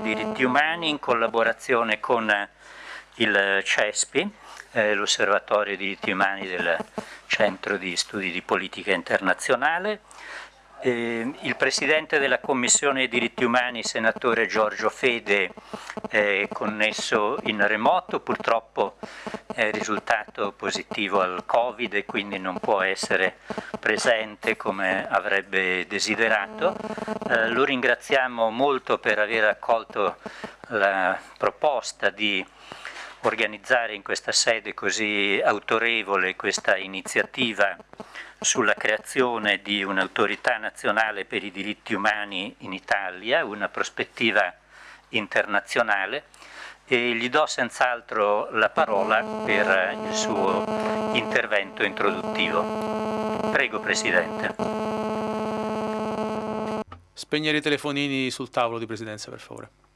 diritti umani in collaborazione con il CESPI, eh, l'Osservatorio diritti umani del Centro di Studi di Politica Internazionale, eh, il Presidente della Commissione diritti umani, senatore Giorgio Fede, è connesso in remoto, purtroppo è risultato positivo al Covid e quindi non può essere presente come avrebbe desiderato. Eh, lo ringraziamo molto per aver accolto la proposta di organizzare in questa sede così autorevole questa iniziativa sulla creazione di un'autorità nazionale per i diritti umani in Italia, una prospettiva internazionale e gli do senz'altro la parola per il suo intervento introduttivo. Prego Presidente. Spegnere i telefonini sul tavolo di Presidenza per favore.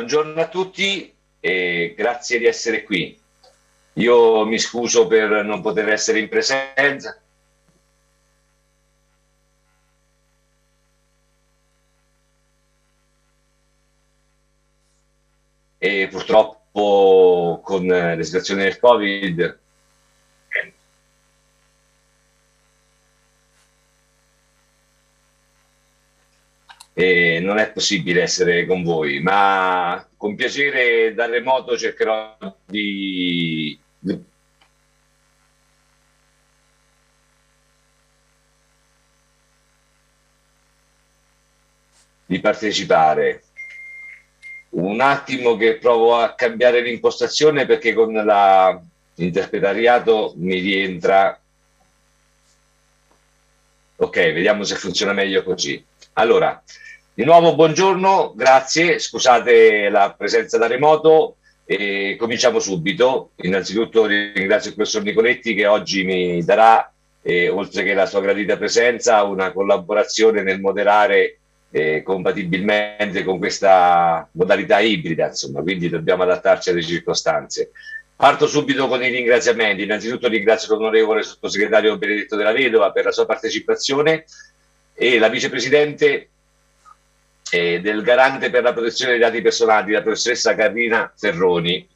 Buongiorno a tutti e grazie di essere qui. Io mi scuso per non poter essere in presenza. E purtroppo con la situazione del Covid e non è possibile essere con voi, ma con piacere da remoto cercherò di, di partecipare. Un attimo che provo a cambiare l'impostazione perché con l'interpretariato mi rientra. Ok, vediamo se funziona meglio così. Allora, di nuovo buongiorno, grazie, scusate la presenza da remoto e cominciamo subito. Innanzitutto ringrazio il professor Nicoletti che oggi mi darà, eh, oltre che la sua gradita presenza, una collaborazione nel moderare eh, compatibilmente con questa modalità ibrida, insomma, quindi dobbiamo adattarci alle circostanze. Parto subito con i ringraziamenti. Innanzitutto ringrazio l'onorevole sottosegretario Benedetto della Vedova per la sua partecipazione e la vicepresidente eh, del garante per la protezione dei dati personali, la professoressa Carina Ferroni.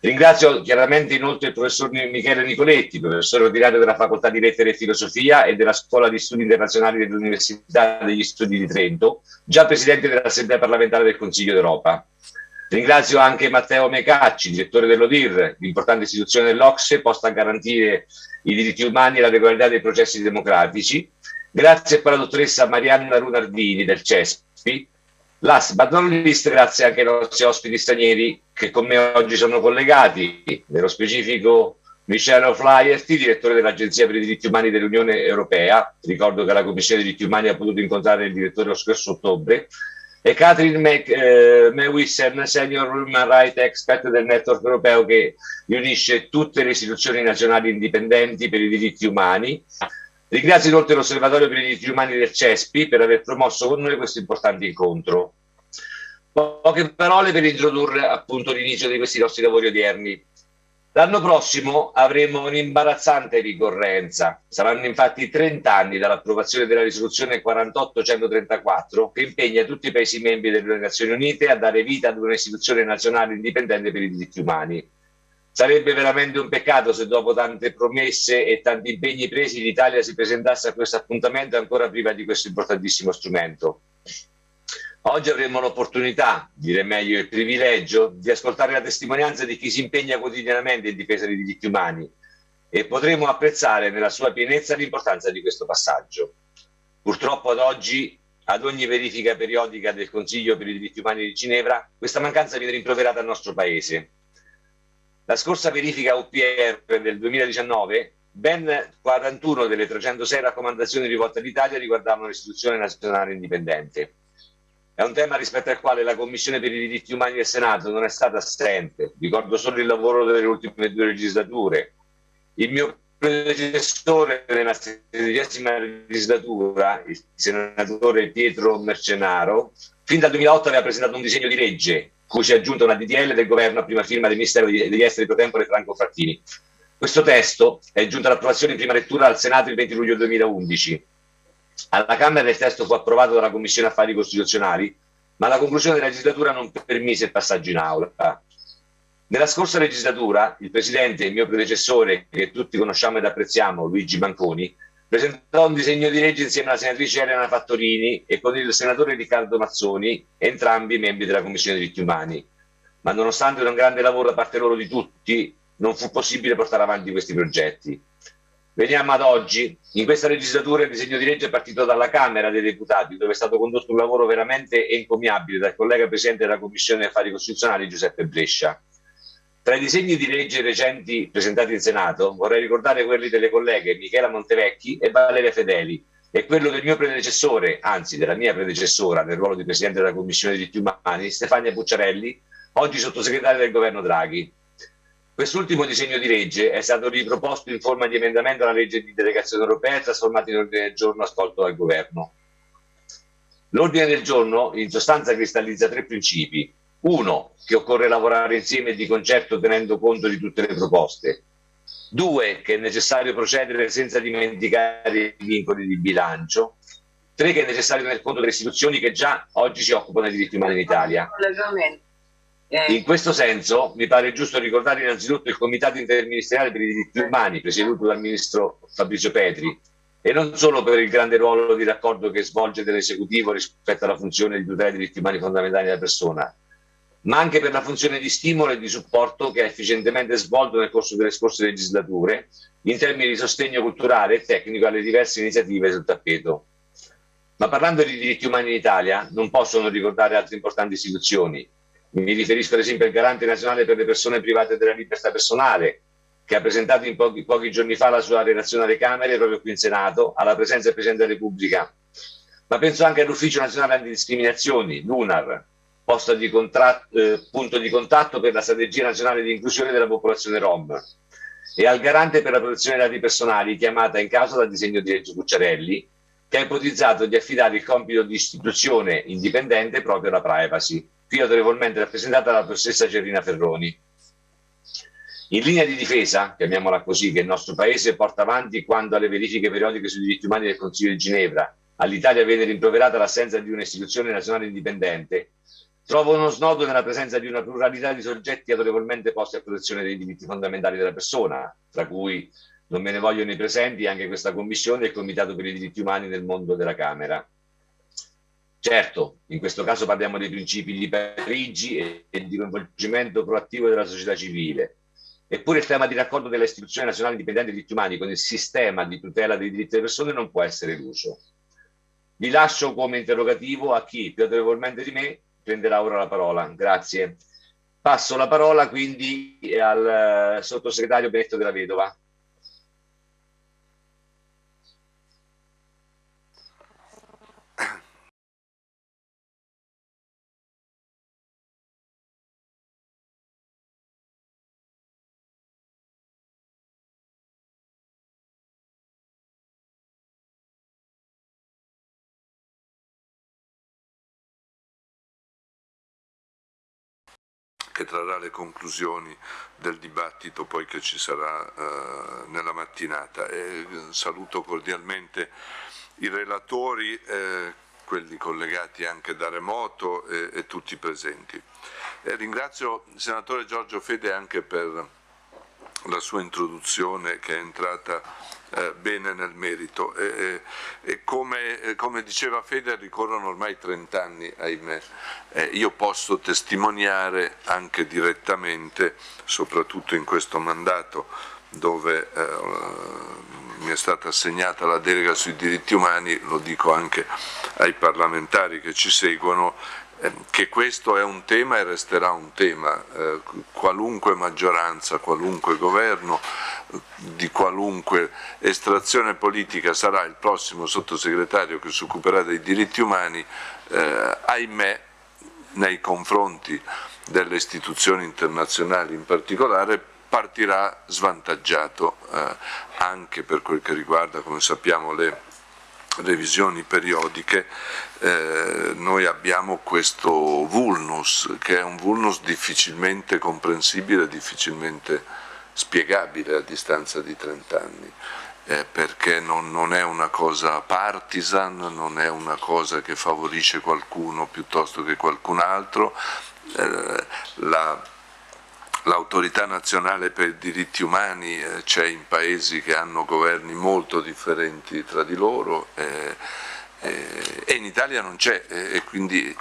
Ringrazio chiaramente inoltre il professor Michele Nicoletti, professore ordinario della Facoltà di Lettere e Filosofia e della Scuola di Studi Internazionali dell'Università degli Studi di Trento, già presidente dell'Assemblea parlamentare del Consiglio d'Europa. Ringrazio anche Matteo Mecacci, direttore dell'ODIR, l'importante istituzione dell'Ocse posta a garantire i diritti umani e la regolarità dei processi democratici, Grazie poi alla dottoressa Marianna Runardini del CESPI. Last but not least, grazie anche ai nostri ospiti stranieri che con me oggi sono collegati, nello specifico Michele Flaherty, direttore dell'Agenzia per i diritti umani dell'Unione Europea, ricordo che la Commissione dei diritti umani ha potuto incontrare il direttore lo scorso ottobre, e Catherine Mac, eh, Mewissen, Senior Human Rights Expert del network europeo che riunisce tutte le istituzioni nazionali indipendenti per i diritti umani, Ringrazio inoltre l'Osservatorio per i diritti umani del CESPI per aver promosso con noi questo importante incontro. Poche parole per introdurre appunto l'inizio di questi nostri lavori odierni. L'anno prossimo avremo un'imbarazzante ricorrenza. Saranno infatti 30 anni dall'approvazione della risoluzione 4834 che impegna tutti i Paesi membri delle Nazioni Unite a dare vita ad un'istituzione nazionale indipendente per i diritti umani. Sarebbe veramente un peccato se dopo tante promesse e tanti impegni presi l'Italia si presentasse a questo appuntamento ancora priva di questo importantissimo strumento. Oggi avremo l'opportunità, dire meglio il privilegio, di ascoltare la testimonianza di chi si impegna quotidianamente in difesa dei diritti umani e potremo apprezzare nella sua pienezza l'importanza di questo passaggio. Purtroppo ad oggi, ad ogni verifica periodica del Consiglio per i diritti umani di Ginevra, questa mancanza viene rimproverata al nostro Paese la scorsa verifica UPR del 2019, ben 41 delle 306 raccomandazioni rivolte all'Italia riguardavano l'istituzione nazionale indipendente. È un tema rispetto al quale la Commissione per i diritti umani del Senato non è stata assente. Ricordo solo il lavoro delle ultime due legislature. Il mio predecessore nella sedicesima legislatura, il senatore Pietro Mercenaro, fin dal 2008 aveva presentato un disegno di legge cui si è aggiunta una DDL del governo a prima firma del Ministero degli Esteri pro tempore Franco Frattini. Questo testo è giunto all'approvazione in prima lettura al Senato il 20 luglio 2011. Alla Camera il testo fu approvato dalla Commissione Affari Costituzionali, ma la conclusione della legislatura non permise il passaggio in aula. Nella scorsa legislatura il Presidente, il mio predecessore, che tutti conosciamo ed apprezziamo, Luigi Manconi, presentò un disegno di legge insieme alla senatrice Elena Fattorini e con il senatore Riccardo Mazzoni, entrambi membri della Commissione diritti umani. Ma nonostante un grande lavoro da parte loro di tutti, non fu possibile portare avanti questi progetti. Veniamo ad oggi. In questa legislatura il disegno di legge è partito dalla Camera dei Deputati, dove è stato condotto un lavoro veramente encomiabile dal collega Presidente della Commissione Affari Costituzionali Giuseppe Brescia. Tra i disegni di legge recenti presentati in Senato vorrei ricordare quelli delle colleghe Michela Montevecchi e Valeria Fedeli e quello del mio predecessore, anzi della mia predecessora nel ruolo di Presidente della Commissione diritti umani, Stefania Pucciarelli, oggi sottosegretaria del governo Draghi. Quest'ultimo disegno di legge è stato riproposto in forma di emendamento alla legge di delegazione europea e trasformato in ordine del giorno ascolto dal governo. L'ordine del giorno in sostanza cristallizza tre principi. Uno, che occorre lavorare insieme e di concerto tenendo conto di tutte le proposte. Due, che è necessario procedere senza dimenticare i vincoli di bilancio. Tre, che è necessario tener conto delle istituzioni che già oggi si occupano dei diritti umani in Italia. Eh. In questo senso mi pare giusto ricordare innanzitutto il Comitato interministeriale per i diritti umani presieduto dal ministro Fabrizio Petri e non solo per il grande ruolo di raccordo che svolge dell'esecutivo rispetto alla funzione di tutela dei diritti umani fondamentali della persona, ma anche per la funzione di stimolo e di supporto che ha efficientemente svolto nel corso delle scorse legislature in termini di sostegno culturale e tecnico alle diverse iniziative sul tappeto. Ma parlando di diritti umani in Italia non posso non ricordare altre importanti istituzioni, mi riferisco ad esempio al garante nazionale per le persone private della libertà personale, che ha presentato in pochi, pochi giorni fa la sua relazione alle Camere, proprio qui in Senato, alla presenza del Presidente della Repubblica. Ma penso anche all'Ufficio Nazionale Antidiscriminazioni, l'UNAR, di eh, punto di contatto per la strategia nazionale di inclusione della popolazione rom, e al garante per la protezione dei dati personali, chiamata in causa dal disegno di legge Cucciarelli, che ha ipotizzato di affidare il compito di istituzione indipendente proprio alla privacy qui autorevolmente rappresentata dalla professoressa Gerrina Ferroni. In linea di difesa, chiamiamola così, che il nostro Paese porta avanti quando alle verifiche periodiche sui diritti umani del Consiglio di Ginevra all'Italia viene rimproverata l'assenza di un'istituzione nazionale indipendente, trovo uno snodo nella presenza di una pluralità di soggetti autorevolmente posti a protezione dei diritti fondamentali della persona, tra cui non me ne vogliono i presenti anche questa Commissione e il Comitato per i diritti umani nel mondo della Camera. Certo, in questo caso parliamo dei principi di Parigi e, e di coinvolgimento proattivo della società civile. Eppure il tema di raccordo delle istituzioni nazionali indipendenti dei diritti umani con il sistema di tutela dei diritti delle persone non può essere eluso. Vi lascio come interrogativo a chi più autorevolmente di me prenderà ora la parola. Grazie. Passo la parola quindi al eh, sottosegretario Benetto della Vedova. Che trarrà le conclusioni del dibattito poi che ci sarà eh, nella mattinata. E eh, saluto cordialmente i relatori, eh, quelli collegati anche da remoto e, e tutti presenti. E ringrazio il senatore Giorgio Fede anche per la sua introduzione che è entrata eh, bene nel merito. E, e come, eh, come, diceva Fede ricorrono ormai 30 anni ahimè. Eh, io posso testimoniare anche direttamente soprattutto in questo mandato dove eh, mi è stata assegnata la delega sui diritti umani lo dico anche ai parlamentari che ci seguono che questo è un tema e resterà un tema, eh, qualunque maggioranza, qualunque governo, di qualunque estrazione politica sarà il prossimo sottosegretario che si occuperà dei diritti umani, eh, ahimè nei confronti delle istituzioni internazionali in particolare partirà svantaggiato eh, anche per quel che riguarda, come sappiamo, le revisioni periodiche eh, noi abbiamo questo vulnus che è un vulnus difficilmente comprensibile, difficilmente spiegabile a distanza di 30 anni eh, perché non, non, è una cosa partisan, non è una cosa che favorisce qualcuno piuttosto che qualcun altro, eh, l'autorità nazionale per i diritti umani eh, c'è in paesi che hanno governi molto differenti tra di loro eh, eh, e in Italia non c'è e quindi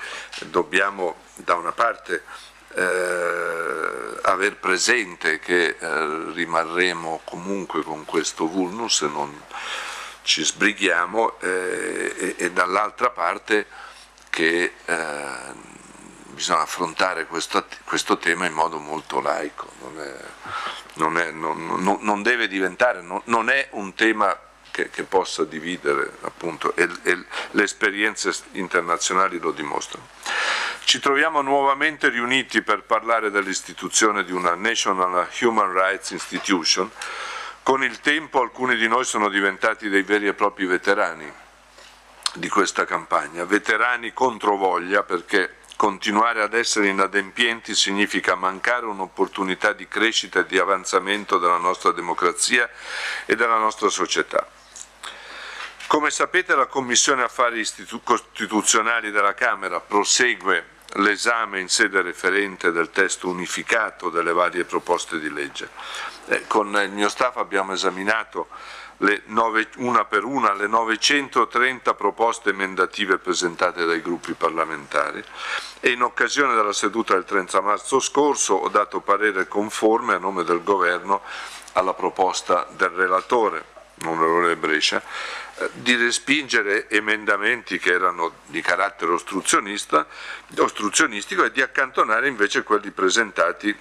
dobbiamo da una parte eh, aver presente che eh, rimarremo comunque con questo vulnus non ci sbrighiamo eh, e, e dall'altra parte che eh, bisogna affrontare questo, questo, tema in modo molto laico, non, è, non, è, non, non deve diventare, non, è un tema che, che possa dividere appunto e, e le esperienze internazionali lo dimostrano. Ci troviamo nuovamente riuniti per parlare dell'istituzione di una National Human Rights Institution. Con il tempo alcuni di noi sono diventati dei veri e propri veterani di questa campagna, veterani contro voglia perché continuare ad essere inadempienti significa mancare un'opportunità di crescita e di avanzamento della nostra democrazia e della nostra società. Come sapete la Commissione Affari Costituzionali della Camera prosegue l'esame in sede referente del testo unificato delle varie proposte di legge. Eh, con il mio staff abbiamo esaminato nove, una per una le 930 proposte emendative presentate dai gruppi parlamentari. E in occasione della seduta del 30 marzo scorso ho dato parere conforme a nome del Governo alla proposta del relatore, onorevole Brescia, eh, di respingere emendamenti che erano di carattere ostruzionistico e di accantonare invece quelli presentati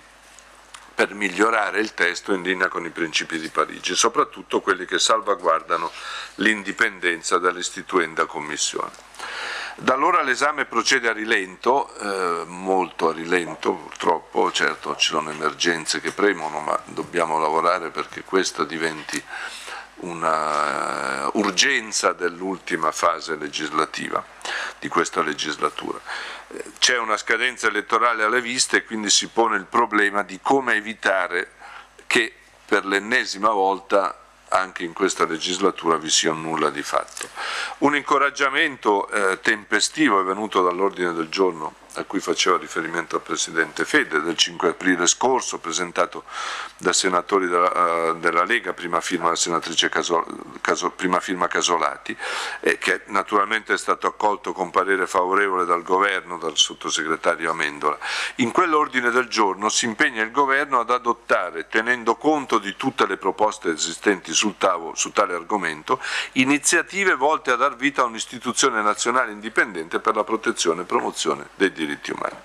per migliorare il testo in linea con i principi di Parigi, soprattutto quelli che salvaguardano l'indipendenza dell'istituenda Commissione. Da allora l'esame procede a rilento, eh, molto a rilento purtroppo, certo ci sono emergenze che premono, ma dobbiamo lavorare perché questa diventi un'urgenza dell'ultima fase legislativa di questa legislatura. C'è una scadenza elettorale alle viste e quindi si pone il problema di come evitare che per l'ennesima volta anche in questa legislatura vi sia nulla di fatto. Un incoraggiamento eh, tempestivo è venuto dall'ordine del giorno a cui faceva riferimento il Presidente Fede del 5 aprile scorso, presentato da senatori della, uh, della Lega, prima firma Casol, Casol, prima firma Casolati, e che naturalmente è stato accolto con parere favorevole dal Governo, dal sottosegretario Amendola. In quell'ordine del giorno si impegna il Governo ad adottare, tenendo conto di tutte le proposte esistenti sul tavolo su tale argomento, iniziative volte a dar vita a un'istituzione nazionale indipendente per la protezione e promozione dei diritti diritti umani.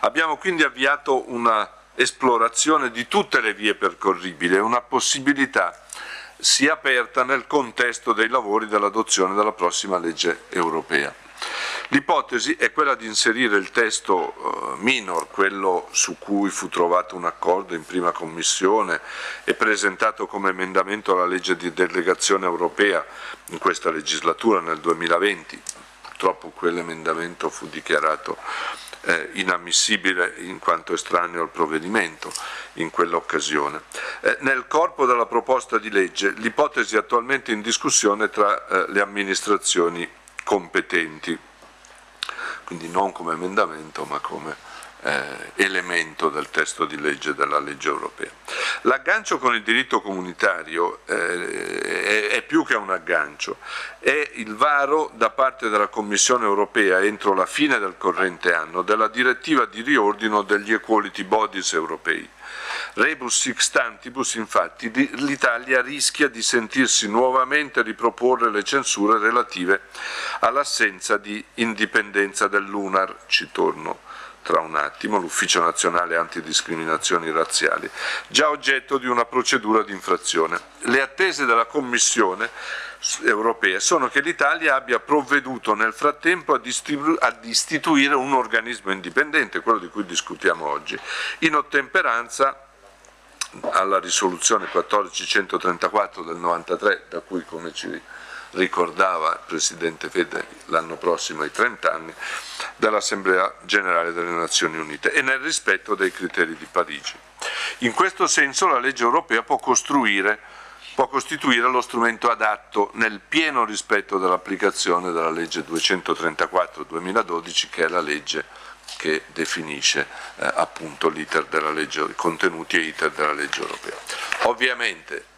Abbiamo quindi avviato una esplorazione di tutte le vie percorribili una possibilità si è aperta nel contesto dei lavori dell'adozione della prossima legge europea. L'ipotesi è quella di inserire il testo eh, minor, quello su cui fu trovato un accordo in prima commissione e presentato come emendamento alla legge di delegazione europea in questa legislatura nel 2020, purtroppo quell'emendamento fu dichiarato eh, inammissibile in quanto estraneo al provvedimento in quell'occasione. Eh, nel corpo della proposta di legge l'ipotesi attualmente in discussione tra eh, le amministrazioni competenti, quindi non come emendamento ma come eh, elemento del testo di legge della legge europea. L'aggancio con il diritto comunitario eh, è, è, più che un aggancio, è il varo da parte della Commissione europea entro la fine del corrente anno della direttiva di riordino degli equality bodies europei. Rebus sixtantibus, infatti, l'Italia rischia di sentirsi nuovamente riproporre le censure relative all'assenza di indipendenza dell'UNAR, ci torno tra un attimo, l'Ufficio Nazionale Antidiscriminazioni Razziali, già oggetto di una procedura di infrazione. Le attese della Commissione europea sono che l'Italia abbia provveduto nel frattempo ad, ad istituire un organismo indipendente, quello di cui discutiamo oggi, in ottemperanza alla risoluzione 1434 del 93, da cui come ci ricordava il Presidente Fede l'anno prossimo ai 30 anni, dell'Assemblea Generale delle Nazioni Unite e nel rispetto dei criteri di Parigi. In questo senso la legge europea può costruire può costituire lo strumento adatto nel pieno rispetto dell'applicazione della legge 234-2012 che è la legge che definisce eh, appunto i contenuti e l'iter della legge europea. Ovviamente,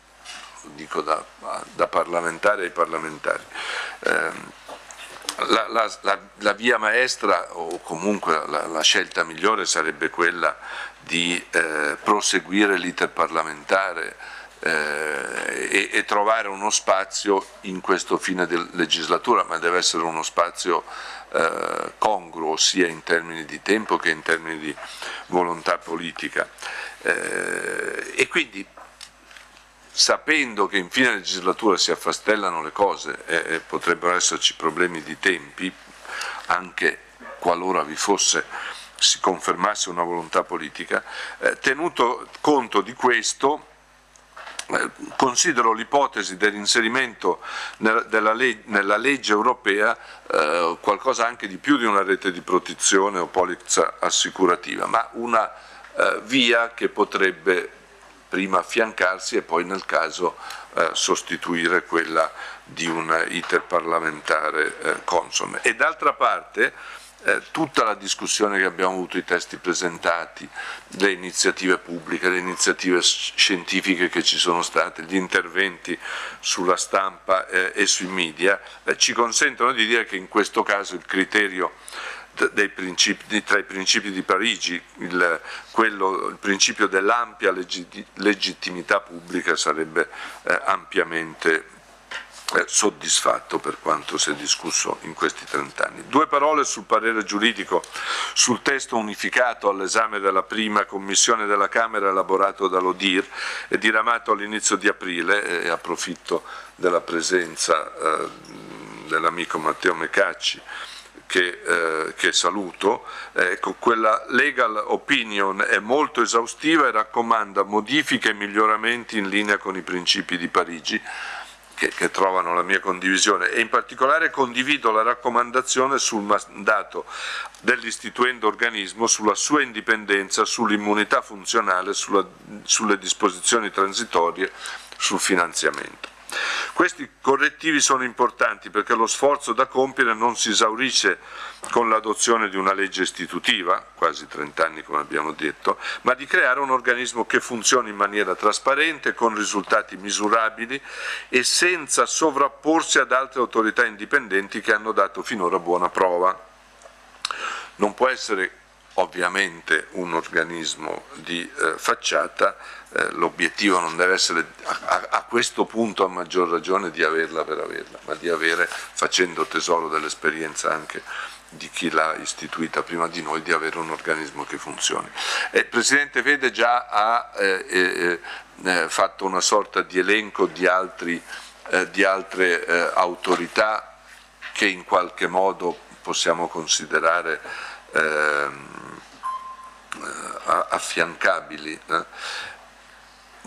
dico da, da parlamentare ai parlamentari, ehm, la, la, la, la, via maestra o comunque la, scelta migliore sarebbe quella di eh, proseguire l'iter parlamentare eh, e, e, trovare uno spazio in questo fine di legislatura, ma deve essere uno spazio eh, congruo sia in termini di tempo che in termini di volontà politica. Eh, e quindi sapendo che in fine legislatura si affastellano le cose e, e potrebbero esserci problemi di tempi, anche qualora vi fosse si confermasse una volontà politica, eh, tenuto conto di questo eh, considero l'ipotesi dell'inserimento nella, legge europea eh, qualcosa anche di più di una rete di protezione o polizza assicurativa, ma una eh, via che potrebbe prima affiancarsi e poi nel caso eh, sostituire quella di un iter parlamentare eh, consone. E d'altra parte eh, tutta la discussione che abbiamo avuto, i testi presentati, le iniziative pubbliche, le iniziative scientifiche che ci sono state, gli interventi sulla stampa eh, e sui media, eh, ci consentono di dire che in questo caso il criterio tra i principi di Parigi, il, quello, il principio dell'ampia legittimità pubblica sarebbe eh, ampiamente eh, soddisfatto per quanto si è discusso in questi 30 anni. Due parole sul parere giuridico sul testo unificato all'esame della prima commissione della Camera elaborato dall'Odir e diramato all'inizio di aprile e approfitto della presenza eh, dell'amico Matteo Mecacci che, eh, che, saluto, ecco, quella legal opinion è molto esaustiva e raccomanda modifiche e miglioramenti in linea con i principi di Parigi, che, che, trovano la mia condivisione e in particolare condivido la raccomandazione sul mandato dell'istituendo organismo, sulla sua indipendenza, sull'immunità funzionale, sulla, sulle disposizioni transitorie, sul finanziamento. Questi correttivi sono importanti perché lo sforzo da compiere non si esaurisce con l'adozione di una legge istitutiva, quasi 30 anni come abbiamo detto, ma di creare un organismo che funzioni in maniera trasparente, con risultati misurabili e senza sovrapporsi ad altre autorità indipendenti che hanno dato finora buona prova. Non può essere ovviamente un organismo di eh, facciata, eh, l'obiettivo non deve essere a, a, questo punto a maggior ragione di averla per averla, ma di avere, facendo tesoro dell'esperienza anche di chi l'ha istituita prima di noi, di avere un organismo che funzioni. il Presidente Vede già ha eh, eh, eh, fatto una sorta di elenco di, altri, eh, di altre eh, autorità che in qualche modo possiamo considerare ehm, affiancabili.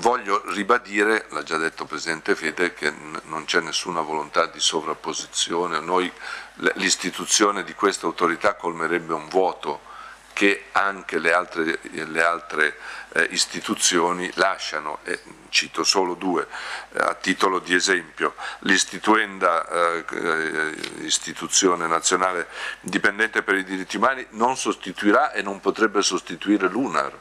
Voglio ribadire, l'ha già detto Presidente Fede, che non c'è nessuna volontà di sovrapposizione, l'istituzione di questa autorità colmerebbe un vuoto che anche le altre, le altre eh, istituzioni lasciano, e cito solo due eh, a titolo di esempio, l'istituenda eh, istituzione nazionale indipendente per i diritti umani non sostituirà e non potrebbe sostituire l'UNAR,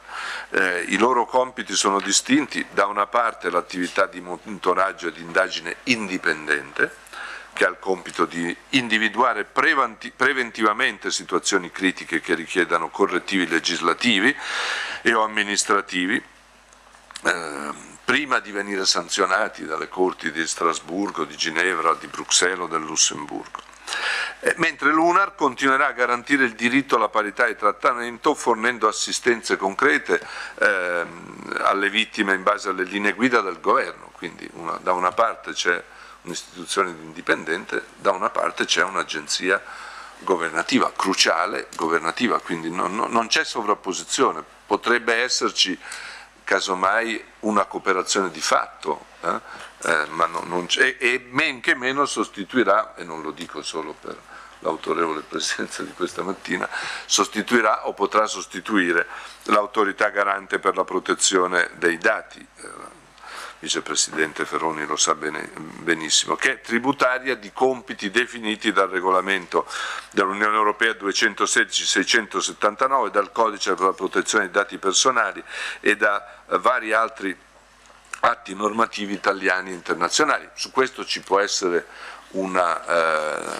eh, i loro compiti sono distinti, da una parte l'attività di monitoraggio e di indagine indipendente, che ha il compito di individuare preventivamente situazioni critiche che richiedano correttivi legislativi e o amministrativi, eh, prima di venire sanzionati dalle corti di Strasburgo, di Ginevra, di Bruxelles o del Lussemburgo. Eh, mentre l'UNAR continuerà a garantire il diritto alla parità di trattamento fornendo assistenze concrete eh, alle vittime in base alle linee guida del governo, quindi una, da una parte c'è un'istituzione indipendente, da una parte c'è un'agenzia governativa, cruciale governativa, quindi non, non c'è sovrapposizione, potrebbe esserci casomai una cooperazione di fatto, eh? Eh, ma non, non e men che meno sostituirà, e non lo dico solo per l'autorevole presenza di questa mattina, sostituirà o potrà sostituire l'autorità garante per la protezione dei dati, eh, vicepresidente Ferroni lo sa bene, benissimo, che è tributaria di compiti definiti dal regolamento dell'Unione Europea 216-679, dal codice per la protezione dei dati personali e da vari altri atti normativi italiani e internazionali. Su questo ci può essere una, eh,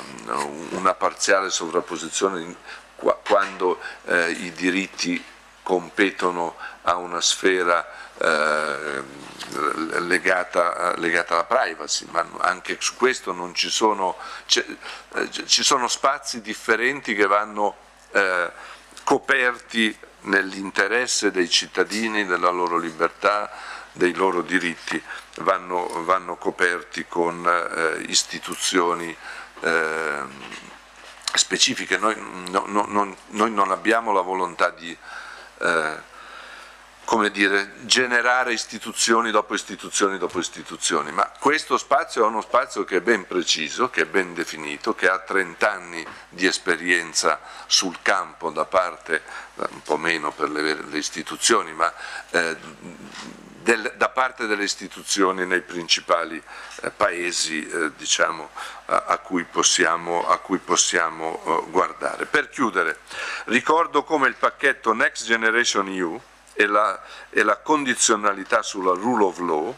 una parziale sovrapposizione quando eh, i diritti competono a una sfera eh, legata, legata, alla privacy, ma anche su questo non ci sono, eh, ci sono spazi differenti che vanno eh, coperti nell'interesse dei cittadini, della loro libertà, dei loro diritti, vanno, vanno coperti con eh, istituzioni eh, specifiche. Noi, no, no, non, noi, non, abbiamo la volontà di eh, come dire, generare istituzioni dopo istituzioni dopo istituzioni, ma questo spazio è uno spazio che è ben preciso, che è ben definito, che ha 30 anni di esperienza sul campo da parte, un po' meno per le, le istituzioni, ma eh, del, da parte delle istituzioni nei principali eh, paesi eh, diciamo, a, a, cui possiamo, a cui possiamo uh, guardare. Per chiudere, ricordo come il pacchetto Next Generation EU e la, e la condizionalità sulla rule of law,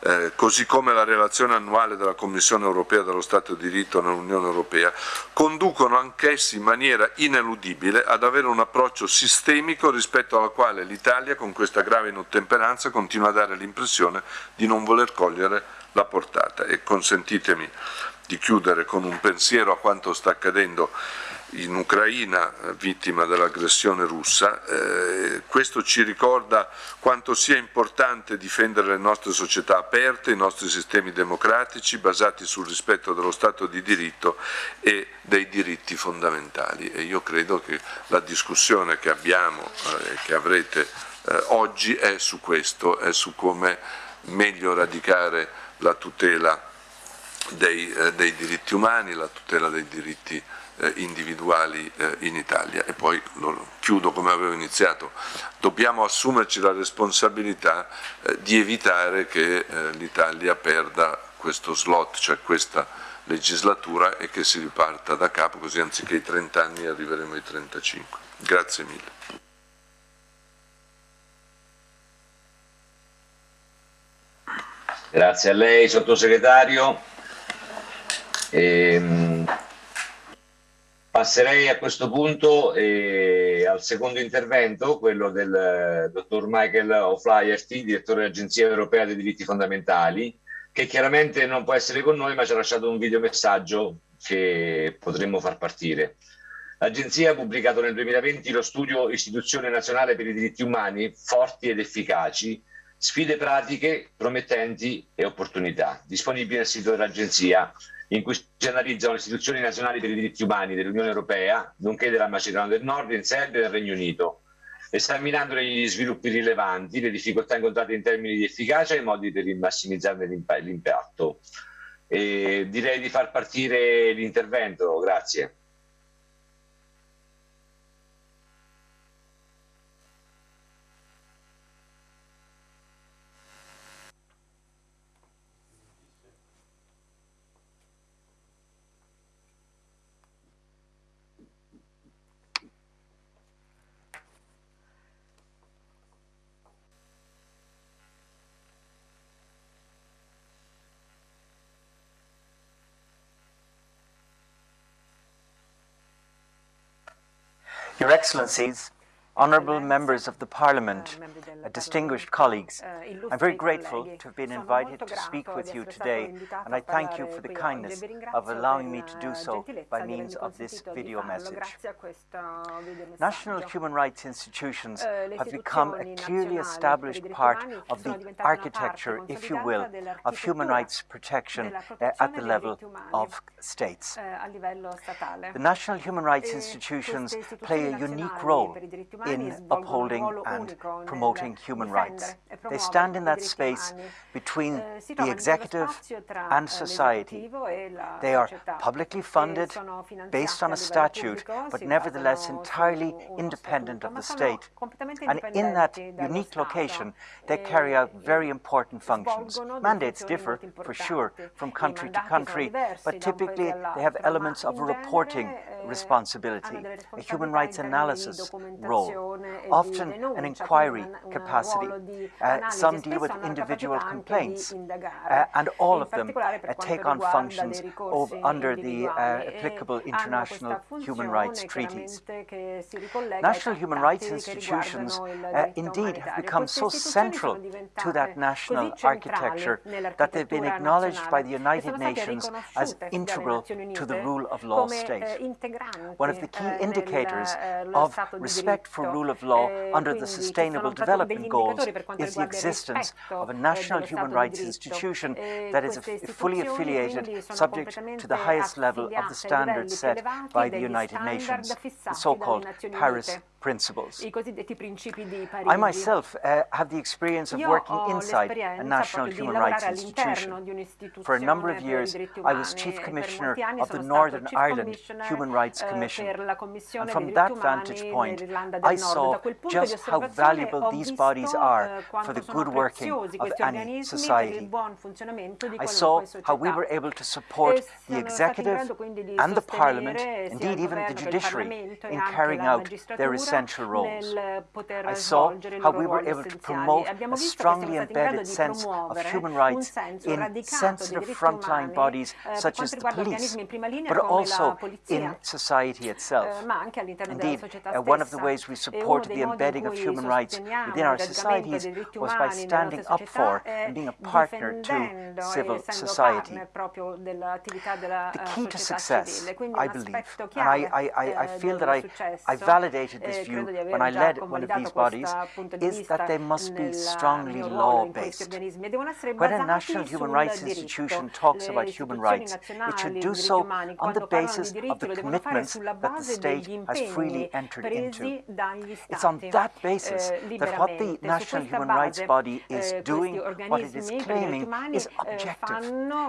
eh, così come la relazione annuale della Commissione europea dello Stato di diritto nell'Unione europea, conducono anch'essi in maniera ineludibile ad avere un approccio sistemico rispetto alla quale l'Italia, con questa grave inottemperanza, continua a dare l'impressione di non voler cogliere la portata. E consentitemi di chiudere con un pensiero a quanto sta accadendo in Ucraina eh, vittima dell'aggressione russa. Eh, questo ci ricorda quanto sia importante difendere le nostre società aperte, i nostri sistemi democratici basati sul rispetto dello Stato di diritto e dei diritti fondamentali. E io credo che la discussione che abbiamo e eh, che avrete eh, oggi è su questo, è su come meglio radicare la tutela dei, eh, dei diritti umani, la tutela dei diritti eh, individuali eh, in Italia. E poi chiudo come avevo iniziato, dobbiamo assumerci la responsabilità eh, di evitare che eh, l'Italia perda questo slot, cioè questa legislatura e che si riparta da capo, così anziché i 30 anni arriveremo ai 35. Grazie mille. Grazie a lei, sottosegretario. Ehm, Passerei a questo punto eh, al secondo intervento, quello del eh, dottor Michael O'Flaherty, direttore dell'Agenzia Europea dei Diritti Fondamentali, che chiaramente non può essere con noi, ma ci ha lasciato un videomessaggio che potremmo far partire. L'Agenzia ha pubblicato nel 2020 lo studio Istituzione Nazionale per i Diritti Umani, forti ed efficaci, sfide pratiche, promettenti e opportunità, disponibile nel sito dell'Agenzia in cui si analizzano le istituzioni nazionali per i diritti umani dell'Unione Europea, nonché della Macedonia del Nord, in Serbia e del Regno Unito, esaminandone gli sviluppi rilevanti, le difficoltà incontrate in termini di efficacia e i modi per massimizzarne l'impatto. direi di far partire l'intervento, grazie. Your Excellencies, Honourable members of the Parliament, uh, distinguished colleagues, uh, I'm very grateful to have been invited to speak with you today, and I thank you for the kindness of allowing me to do so by means of this video message. National human rights institutions uh, have become a clearly established part of the architecture, if you will, of human rights protection uh, at the level of states. The national human rights institutions play a unique role in upholding and promoting human rights. They stand in that space between the executive and society. They are publicly funded based on a statute, but nevertheless entirely independent of the state. And in that unique location, they carry out very important functions. Mandates differ, for sure, from country to country, but typically they have elements of a reporting responsibility, a human rights analysis role, often an inquiry capacity. Uh, some deal with individual complaints, uh, and all of them uh, take on functions of, under the applicable international human rights treaties. National human rights institutions indeed have become so central to that national architecture that they've been acknowledged by the United Nations as integral to the rule of law state. One of the key indicators of respect for rule of law under the Sustainable Development Goals is the existence of a national human rights institution that is fully affiliated, subject to the highest level of the standards set by the United Nations, the so-called Paris principles. I myself uh, have the experience of working inside a national human rights institution. For a number of years, I was Chief Commissioner of the Northern Ireland Human Rights eh, Commission. And from that vantage point, I saw just how valuable these bodies are eh, for the good working of any society. I saw how we were able to support the executive and the parliament, indeed even the judiciary, in carrying out their essential roles. I saw how we were able to promote a strongly embedded sense of human rights in sensitive frontline bodies eh, such as the police, but also in society itself. Eh, Indeed, uh, one of the ways we support the embedding of human rights within our societies was by standing up for and being a partner to civil society. The key to success, I believe, and I, I, I, I feel that I, I validated this view when I led one of these bodies, is that they must be strongly law-based. When a national human rights institution talks about human rights, it should do so on the basis of the commitments that the state has freely entered into. It's on that basis that what the national human rights body is doing, what it is claiming, is objective.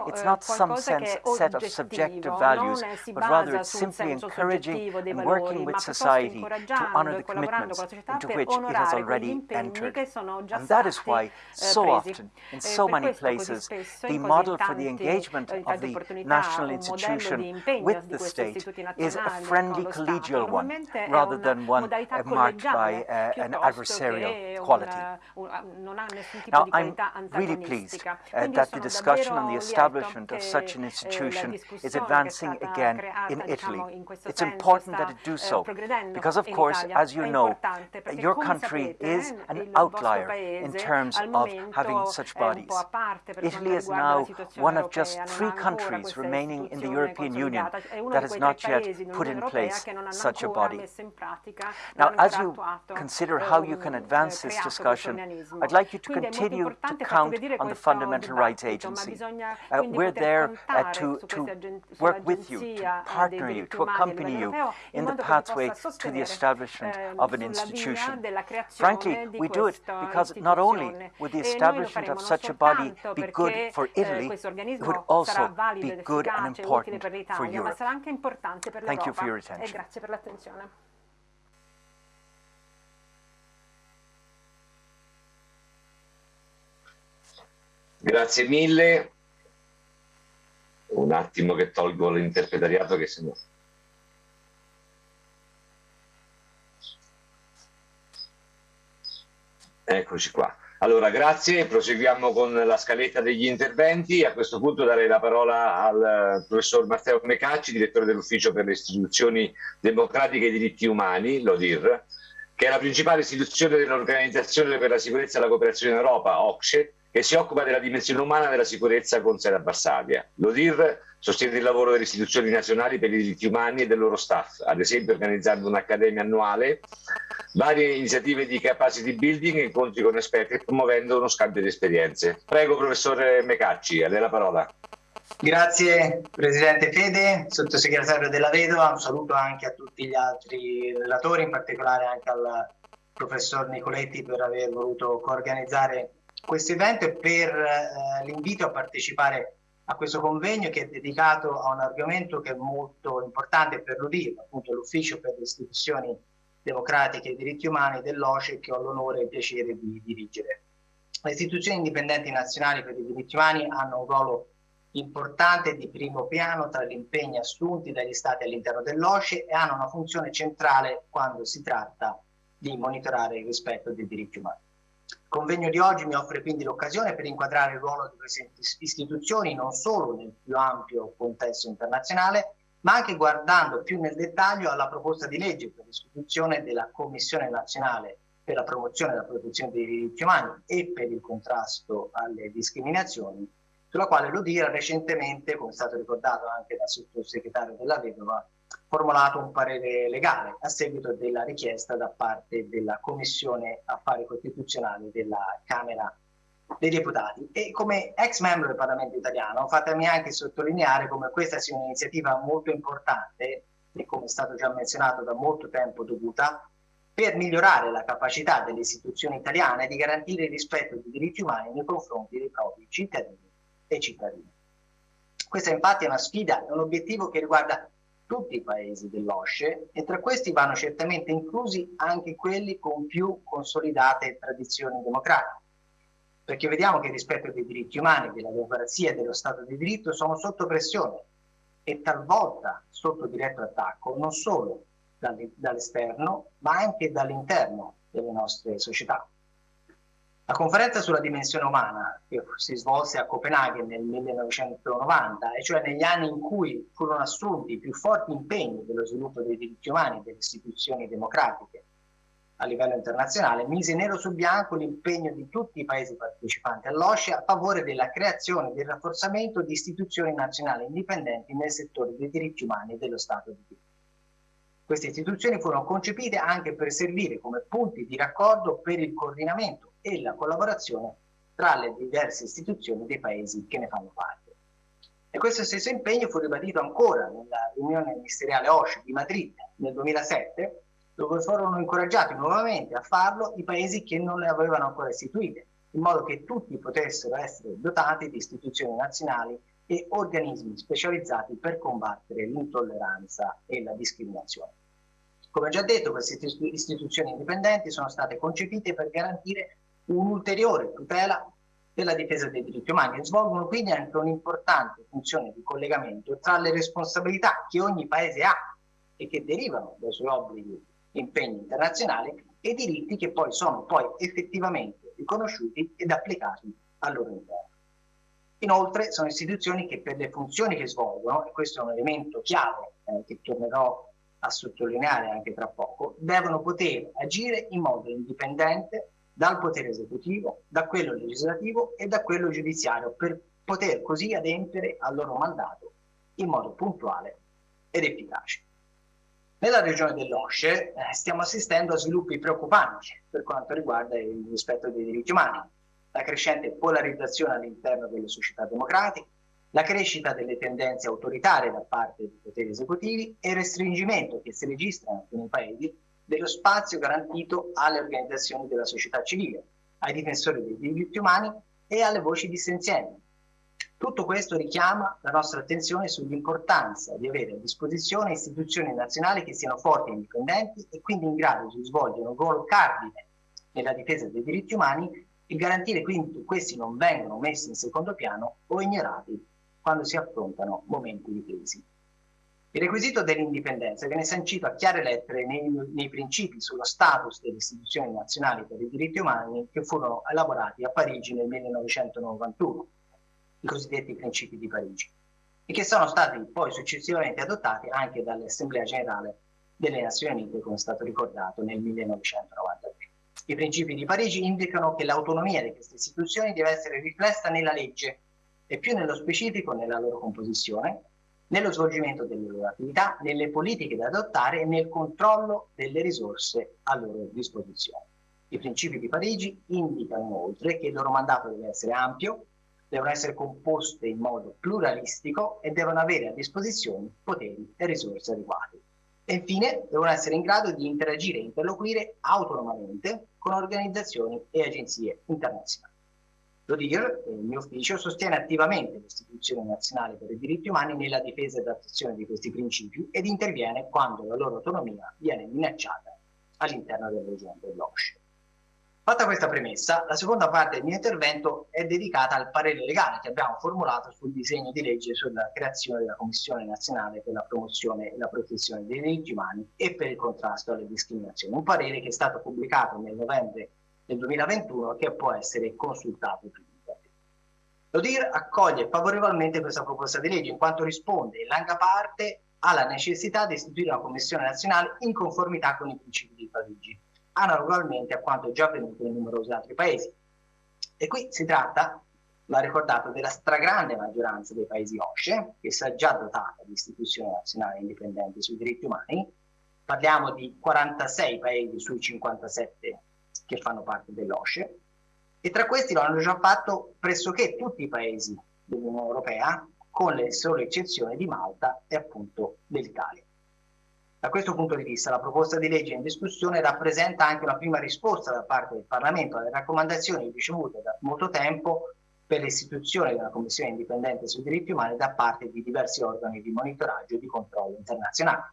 It's not some sense set of subjective values, but rather it's simply encouraging and working with society to honor the commitments into which it has already entered. And that is why eh, so often, in so many places, the model for the engagement eh, of the national institution with the state is a friendly collegial one, rather than one marked by uh, an adversarial quality. Now, I'm really pleased uh, that the discussion on the establishment of such an institution is advancing again in Italy. It's important that it do so, because of course, as you know, your country is an outlier in terms of having such bodies. Italy is now one of just three countries remaining in the European Union that has not yet put in place such a body. Now, as you consider how you can advance this discussion, I'd like you to continue to count on the Fundamental Rights Agency. Uh, we're there uh, to, to work with you, to partner you, to accompany you in the pathway to the establishment of an institution. Frankly, we do it because not only would the establishment of such a body be good for Italy, it would also be good and important for Europe. Thank you for your attention. Grazie mille. Un attimo che tolgo l'interpretariato che se no... Eccoci qua. Allora, grazie, proseguiamo con la scaletta degli interventi. A questo punto darei la parola al professor Matteo Mecacci, direttore dell'Ufficio per le istituzioni democratiche e diritti umani, l'ODIR, che è la principale istituzione dell'Organizzazione per la sicurezza e la cooperazione in Europa, OCSE, che si occupa della dimensione umana della sicurezza con sede a Varsavia. L'ODIR sostiene il lavoro delle istituzioni nazionali per i diritti umani e del loro staff, ad esempio organizzando un'accademia annuale, varie iniziative di capacity building, incontri con esperti e promuovendo uno scambio di esperienze. Prego professore Mecacci, a lei la parola. Grazie Presidente Fede, sottosegretario della Vedova, un saluto anche a tutti gli altri relatori, in particolare anche al professor Nicoletti per aver voluto coorganizzare questo evento e per eh, l'invito a partecipare a questo convegno che è dedicato a un argomento che è molto importante per l'UDIR, appunto l'Ufficio per le istituzioni democratiche e diritti umani dell'OCE che ho l'onore e il piacere di dirigere. Le istituzioni indipendenti nazionali per i diritti umani hanno un ruolo importante di primo piano tra gli impegni assunti dagli Stati all'interno dell'OCE e hanno una funzione centrale quando si tratta di monitorare il rispetto dei diritti umani. Il convegno di oggi mi offre quindi l'occasione per inquadrare il ruolo di queste istituzioni non solo nel più ampio contesto internazionale, ma anche guardando più nel dettaglio alla proposta di legge per l'istituzione della Commissione nazionale per la promozione e la protezione dei diritti umani e per il contrasto alle discriminazioni, sulla quale l'UDIR ha recentemente, come è stato ricordato anche dal sottosegretario della Vedova, formulato un parere legale a seguito della richiesta da parte della Commissione Affari Costituzionali della Camera dei Deputati. E come ex membro del Parlamento italiano, fatemi anche sottolineare come questa sia un'iniziativa molto importante e come è stato già menzionato da molto tempo dovuta per migliorare la capacità delle istituzioni italiane di garantire il rispetto dei diritti umani nei confronti dei propri cittadini e cittadini. Questa infatti è una sfida, è un obiettivo che riguarda tutti i paesi dell'OSCE e tra questi vanno certamente inclusi anche quelli con più consolidate tradizioni democratiche, perché vediamo che il rispetto dei diritti umani, della democrazia e dello Stato di diritto sono sotto pressione e talvolta sotto diretto attacco non solo dall'esterno ma anche dall'interno delle nostre società. La conferenza sulla dimensione umana, che si svolse a Copenaghen nel 1990, e cioè negli anni in cui furono assunti i più forti impegni dello sviluppo dei diritti umani e delle istituzioni democratiche a livello internazionale, mise nero su bianco l'impegno di tutti i paesi partecipanti all'OSCE a favore della creazione e del rafforzamento di istituzioni nazionali indipendenti nel settore dei diritti umani e dello Stato di diritto. Queste istituzioni furono concepite anche per servire come punti di raccordo per il coordinamento e la collaborazione tra le diverse istituzioni dei paesi che ne fanno parte. E questo stesso impegno fu ribadito ancora nella riunione ministeriale OSCE di Madrid nel 2007, dove furono incoraggiati nuovamente a farlo i paesi che non le avevano ancora istituite, in modo che tutti potessero essere dotati di istituzioni nazionali e organismi specializzati per combattere l'intolleranza e la discriminazione. Come già detto, queste istituzioni indipendenti sono state concepite per garantire un'ulteriore tutela della difesa dei diritti umani e svolgono quindi anche un'importante funzione di collegamento tra le responsabilità che ogni paese ha e che derivano dai suoi obblighi e impegni internazionali e i diritti che poi sono poi effettivamente riconosciuti ed applicati al loro interno. Inoltre sono istituzioni che per le funzioni che svolgono, e questo è un elemento chiave eh, che tornerò a sottolineare anche tra poco, devono poter agire in modo indipendente dal potere esecutivo, da quello legislativo e da quello giudiziario per poter così adempiere al loro mandato in modo puntuale ed efficace. Nella regione dell'Osce eh, stiamo assistendo a sviluppi preoccupanti per quanto riguarda il rispetto dei diritti umani, la crescente polarizzazione all'interno delle società democratiche, la crescita delle tendenze autoritarie da parte dei poteri esecutivi e il restringimento che si registra in alcuni paesi dello spazio garantito alle organizzazioni della società civile, ai difensori dei diritti umani e alle voci dissenzienti. Tutto questo richiama la nostra attenzione sull'importanza di avere a disposizione istituzioni nazionali che siano forti e indipendenti e quindi in grado di svolgere un ruolo cardine nella difesa dei diritti umani e garantire quindi che questi non vengano messi in secondo piano o ignorati quando si affrontano momenti di crisi. Il requisito dell'indipendenza viene sancito a chiare lettere nei, nei, principi sullo status delle istituzioni nazionali per i diritti umani che furono elaborati a Parigi nel 1991, i cosiddetti principi di Parigi, e che sono stati poi successivamente adottati anche dall'Assemblea Generale delle Nazioni Unite, come è stato ricordato, nel 1993. I principi di Parigi indicano che l'autonomia di queste istituzioni deve essere riflessa nella legge e più nello specifico nella loro composizione, nello svolgimento delle loro attività, nelle politiche da adottare e nel controllo delle risorse a loro disposizione. I principi di Parigi indicano inoltre che il loro mandato deve essere ampio, devono essere composte in modo pluralistico e devono avere a disposizione poteri e risorse adeguate. E infine devono essere in grado di interagire e interloquire autonomamente con organizzazioni e agenzie internazionali. L'ODIR, il mio ufficio, sostiene attivamente le istituzioni nazionali per i diritti umani nella difesa e attuazione di questi principi ed interviene quando la loro autonomia viene minacciata all'interno del regione dell'OSCE. Fatta questa premessa, la seconda parte del mio intervento è dedicata al parere legale che abbiamo formulato sul disegno di legge sulla creazione della Commissione nazionale per la promozione e la protezione dei diritti umani e per il contrasto alle discriminazioni. Un parere che è stato pubblicato nel novembre del 2021 che può essere consultato L'ODIR accoglie favorevolmente questa proposta di legge in quanto risponde in larga parte alla necessità di istituire una commissione nazionale in conformità con i principi di Parigi analogamente a quanto già avvenuto in numerosi altri paesi. E qui si tratta, va ricordato, della stragrande maggioranza dei paesi OSCE, che si è già dotata di istituzioni nazionali indipendenti sui diritti umani. Parliamo di 46 paesi sui 57 che fanno parte dell'OSCE, e tra questi lo hanno già fatto pressoché tutti i paesi dell'Unione Europea, con le sole eccezioni di Malta e appunto dell'Italia. Da questo punto di vista la proposta di legge in discussione rappresenta anche una prima risposta da parte del Parlamento alle raccomandazioni ricevute da molto tempo per l'istituzione di una commissione indipendente sui diritti umani da parte di diversi organi di monitoraggio e di controllo internazionali.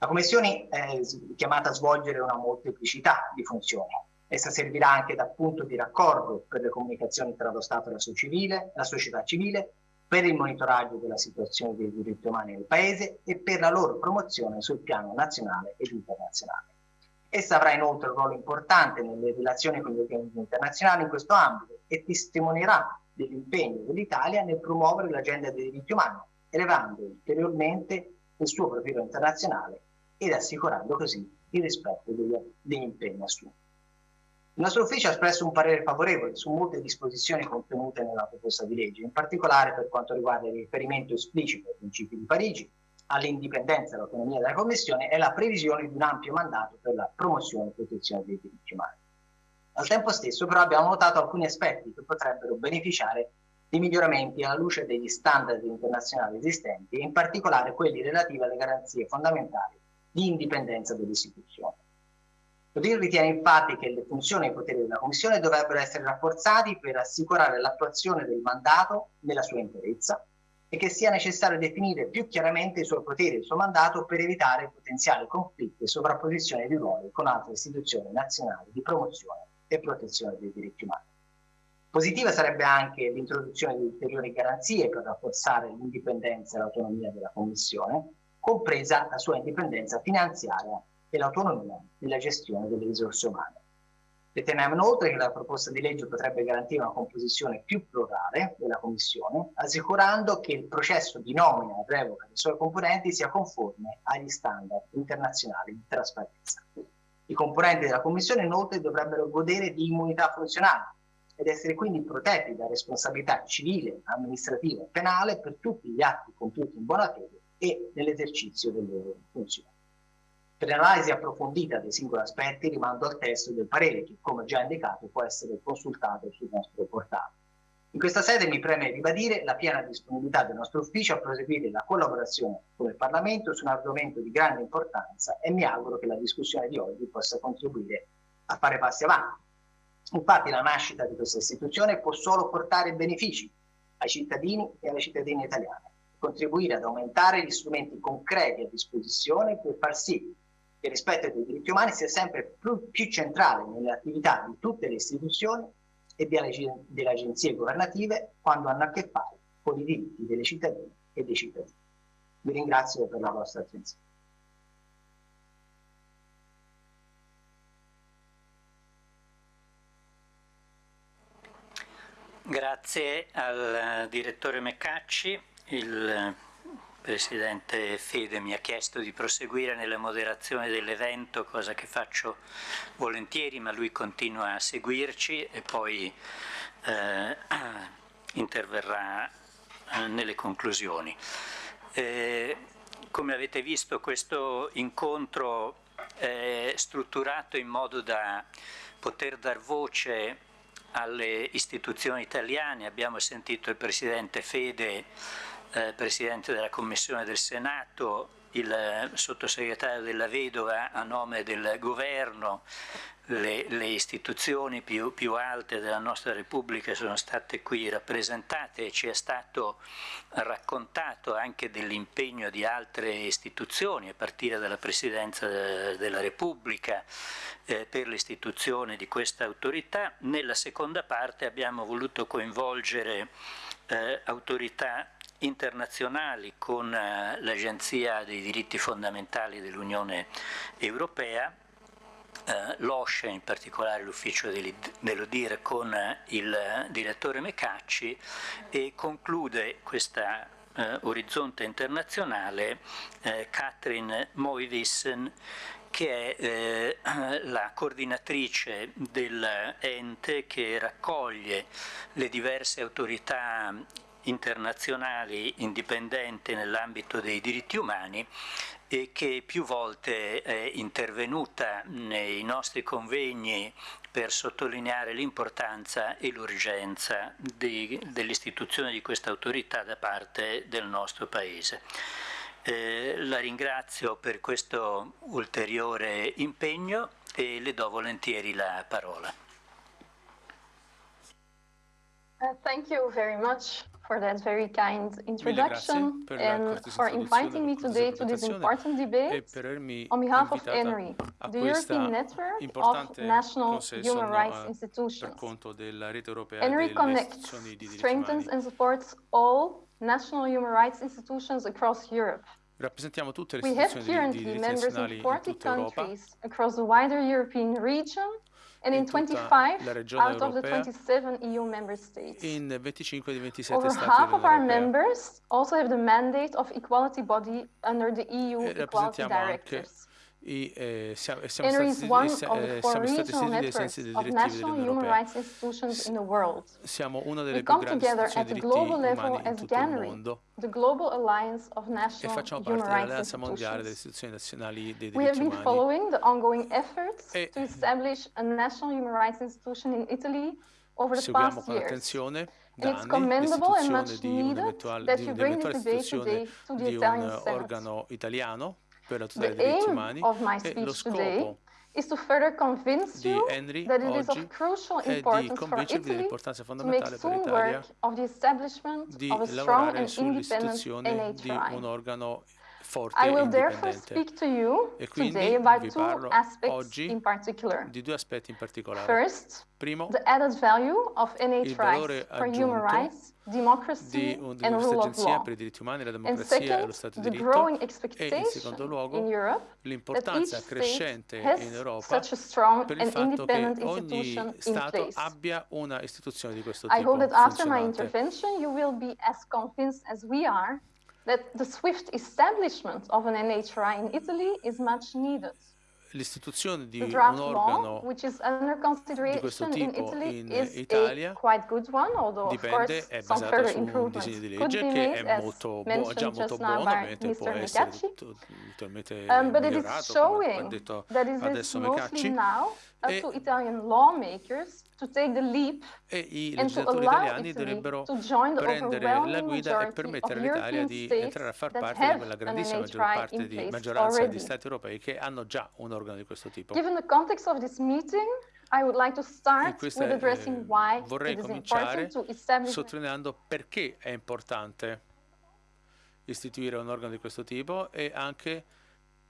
La commissione è chiamata a svolgere una molteplicità di funzioni. Essa servirà anche da punto di raccordo per le comunicazioni tra lo Stato e la, civile, la società civile, per il monitoraggio della situazione dei diritti umani nel Paese e per la loro promozione sul piano nazionale ed internazionale. Essa avrà inoltre un ruolo importante nelle relazioni con gli organismi internazionali in questo ambito e testimonierà dell'impegno dell'Italia nel promuovere l'agenda dei diritti umani, elevando ulteriormente il suo profilo internazionale ed assicurando così il rispetto degli, degli impegni assunti. Il nostro ufficio ha espresso un parere favorevole su molte disposizioni contenute nella proposta di legge, in particolare per quanto riguarda il riferimento esplicito ai principi di Parigi, all'indipendenza e all'autonomia della Commissione e la previsione di un ampio mandato per la promozione e protezione dei diritti umani. Al tempo stesso però abbiamo notato alcuni aspetti che potrebbero beneficiare di miglioramenti alla luce degli standard internazionali esistenti e in particolare quelli relativi alle garanzie fondamentali di indipendenza delle istituzioni. L'UDIR ritiene infatti che le funzioni e i poteri della Commissione dovrebbero essere rafforzati per assicurare l'attuazione del mandato nella sua interezza e che sia necessario definire più chiaramente i suoi poteri e il suo mandato per evitare potenziali conflitti e sovrapposizioni di ruoli con altre istituzioni nazionali di promozione e protezione dei diritti umani. Positiva sarebbe anche l'introduzione di ulteriori garanzie per rafforzare l'indipendenza e l'autonomia della Commissione, compresa la sua indipendenza finanziaria e l'autonomia nella gestione delle risorse umane. Riteniamo inoltre che la proposta di legge potrebbe garantire una composizione più plurale della Commissione, assicurando che il processo di nomina e revoca dei suoi componenti sia conforme agli standard internazionali di trasparenza. I componenti della Commissione inoltre dovrebbero godere di immunità funzionale ed essere quindi protetti da responsabilità civile, amministrativa e penale per tutti gli atti compiuti in buona fede e nell'esercizio delle funzioni. Per l'analisi approfondita dei singoli aspetti rimando al testo del parere che, come già indicato, può essere consultato sul nostro portale. In questa sede mi preme ribadire la piena disponibilità del nostro ufficio a proseguire la collaborazione con il Parlamento su un argomento di grande importanza e mi auguro che la discussione di oggi possa contribuire a fare passi avanti. Infatti la nascita di questa istituzione può solo portare benefici ai cittadini e alle cittadine italiane, contribuire ad aumentare gli strumenti concreti a disposizione per far sì il rispetto dei diritti umani sia sempre più, più centrale nelle attività di tutte le istituzioni e delle agenzie governative quando hanno a che fare con i diritti delle cittadine e dei cittadini. Vi ringrazio per la vostra attenzione. Grazie al direttore Meccacci. Il Presidente Fede mi ha chiesto di proseguire nella moderazione dell'evento, cosa che faccio volentieri, ma lui continua a seguirci e poi eh, interverrà eh, nelle conclusioni. Eh, come avete visto questo incontro è strutturato in modo da poter dar voce alle istituzioni italiane, abbiamo sentito il Presidente Fede eh, Presidente della Commissione del Senato il sottosegretario della Vedova a nome del governo, le, le istituzioni più, più, alte della nostra Repubblica sono state qui rappresentate e ci è stato raccontato anche dell'impegno di altre istituzioni, a partire dalla Presidenza della Repubblica, eh, per l'istituzione di questa autorità. Nella seconda parte abbiamo voluto coinvolgere eh, autorità internazionali con eh, l'Agenzia dei diritti fondamentali dell'Unione Europea, eh, l'OSCE, in particolare l'ufficio dell'Odire con eh, il direttore Mecacci e conclude questa eh, orizzonte internazionale eh, Catherine Moivissen che è eh, la coordinatrice dell'ente che raccoglie le diverse autorità internazionali indipendenti nell'ambito dei diritti umani e che più volte è intervenuta nei nostri convegni per sottolineare l'importanza e l'urgenza dell'istituzione di questa autorità da parte del nostro Paese. Eh, la ringrazio per questo ulteriore impegno e le do volentieri la parola. Uh, thank you very much for that very kind introduction and for inviting me today to this important debate on behalf of ENRI, the European Network of National Human Rights Institutions. ENRI connects, strengthens and supports all national human rights institutions across Europe. Rappresentiamo tutte le We have currently members in 40 countries across the wider European region and in 25 out of the 27 EU member states. In 25 di 27 Over stati half of our Europea. members also have the mandate of equality body under the EU Equality Directives e eh, siamo, siamo stati, eh, siamo stati dei sensi delle direttive dell'Unione Europea. Siamo una delle We più grandi istituzioni di diritti umani in tutto il mondo. e facciamo parte dell'Alleanza Mondiale delle Istituzioni Nazionali dei Diritti Umani. E seguiamo con attenzione da anni l'istituzione di un'eventuale istituzione di un organo italiano. Per la tutela The dei diritti aim umani of my e lo speech today scopo is to further convince di you Henry that it is oggi of crucial è di importance for convincervi Italy dell'importanza to make fondamentale per soon l'Italia work of the establishment di of a strong lavorare and independent sull'istituzione di un NHRI. organo forte I e will therefore indipendente. speak to you E quindi today about vi two parlo aspects oggi in particular. di due aspetti in particolare. First, Primo, the added value of valore NHRIs for human aggiunto rights, democracy, di, un- di and questa rule of agenzia law. per i diritti umani, la And democrazia e second, lo Stato the di growing diritto e in expectation secondo luogo in Europe that each l'importanza state crescente has in Europa such a strong per il and fatto che independent ogni institution in Stato place. abbia una istituzione di questo I tipo hope that after my funzionante. intervention you will be as convinced as we are that the swift establishment of an NHRI in Italy is much needed. L'istituzione di un organo which is under consideration in tipo in is Italia a quite good one, although of dipende, course è further su un disegno di legge che è molto buo- mentioned già molto buono, ovviamente può essere totalmente Um, migliorato, come ha detto adesso Mecacci, now up E- to Italian lawmakers to take the leap e i legislatori italiani dovrebbero prendere la guida e permettere all'Italia di entrare a far parte di quella an grandissima maggior parte di maggioranza already. di Stati europei che hanno già un organo di questo tipo. Given the context of this meeting, I would like to start questa, with addressing eh, why vorrei it is cominciare sottolineando perché è importante istituire un organo di questo tipo e anche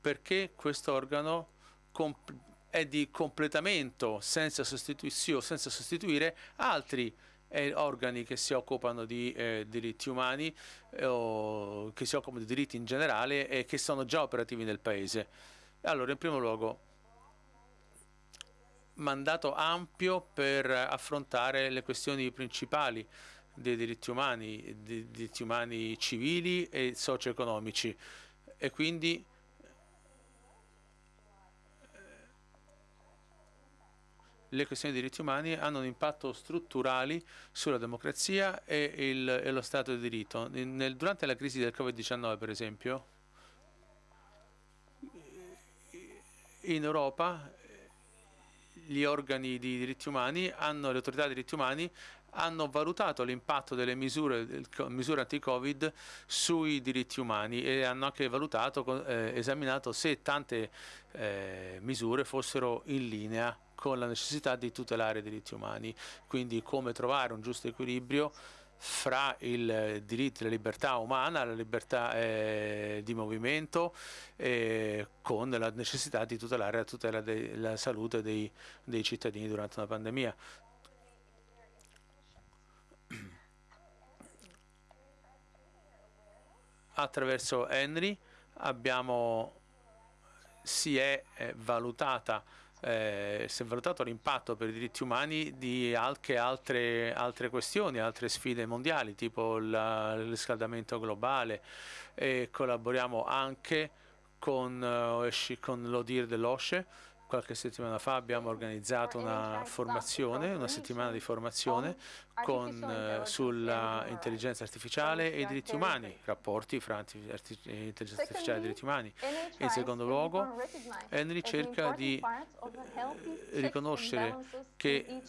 perché questo organo comp- è di completamento senza, senza sostituire altri eh, organi che si occupano di eh, diritti umani eh, o che si occupano di diritti in generale e che sono già operativi nel paese. Allora, in primo luogo, mandato ampio per affrontare le questioni principali dei diritti umani, dei diritti umani civili e socio-economici e quindi le questioni dei diritti umani hanno un impatto strutturali sulla democrazia e, il- e lo Stato di diritto. Nel- durante la crisi del Covid-19, per esempio, in Europa gli organi di diritti umani hanno, le autorità di diritti umani hanno valutato l'impatto delle misure, misure anti-Covid sui diritti umani e hanno anche valutato, eh, esaminato se tante eh, misure fossero in linea con la necessità di tutelare i diritti umani, quindi come trovare un giusto equilibrio fra il diritto alla libertà umana, la libertà eh, di movimento, eh, con la necessità di tutelare la tutela della salute dei, dei cittadini durante una pandemia. Attraverso Henry abbiamo, si è eh, valutata eh, si è valutato l'impatto per i diritti umani di anche altre, altre questioni, altre sfide mondiali, tipo il riscaldamento globale. E collaboriamo anche con, uh, con l'ODIR dell'OSCE qualche settimana fa abbiamo organizzato una formazione, una settimana di formazione con, eh, sulla intelligenza artificiale e i diritti umani, rapporti fra intelligenza artificiale e diritti umani. In secondo luogo, Henry cerca di eh, riconoscere che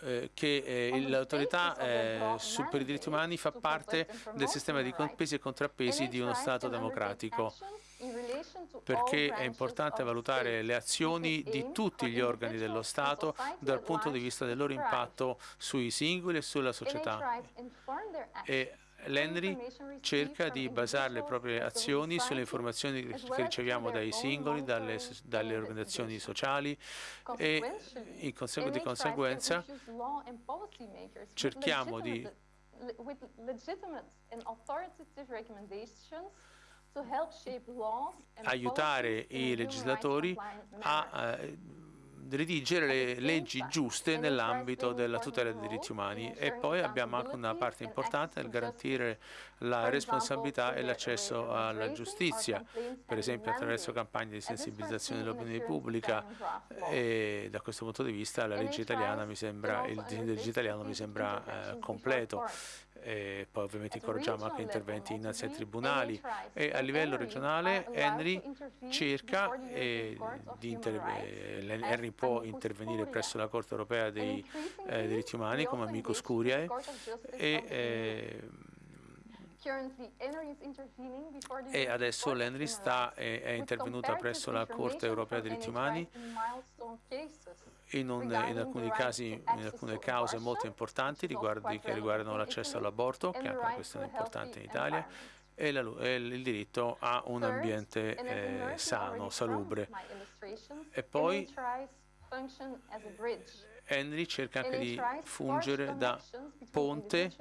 eh, che eh, l'autorità eh, per i diritti umani fa parte del sistema di pesi e contrappesi di uno Stato democratico perché è importante valutare le azioni di tutti gli organi dello Stato dal punto di vista del loro impatto sui singoli e sulla società. E L'Henry cerca di basare le proprie azioni sulle informazioni che riceviamo dai singoli, dalle, dalle organizzazioni sociali. E consegu di conseguenza cerchiamo di aiutare i legislatori a eh, redigere le leggi giuste nell'ambito della tutela dei diritti umani. e poi abbiamo anche una parte importante nel garantire la responsabilità e l'accesso alla giustizia, per esempio attraverso campagne di sensibilizzazione dell'opinione pubblica. e da questo punto di vista la legge italiana mi sembra, il disegno di legge italiano mi sembra eh, completo e poi ovviamente incoraggiamo anche interventi innanzi ai tribunali. e a livello regionale Henry cerca eh, di inter Henry può intervenire presso la Corte europea dei eh, diritti umani come amicus curiae e eh, e adesso l'Henry è, intervenuta presso la Corte europea dei diritti umani in, un, in, alcuni casi, in alcune cause molto importanti riguardi, che riguardano l'accesso all'aborto, che è anche una questione importante in Italia, e, la, e il diritto a un ambiente eh, sano, salubre. E poi Henry cerca anche di fungere da ponte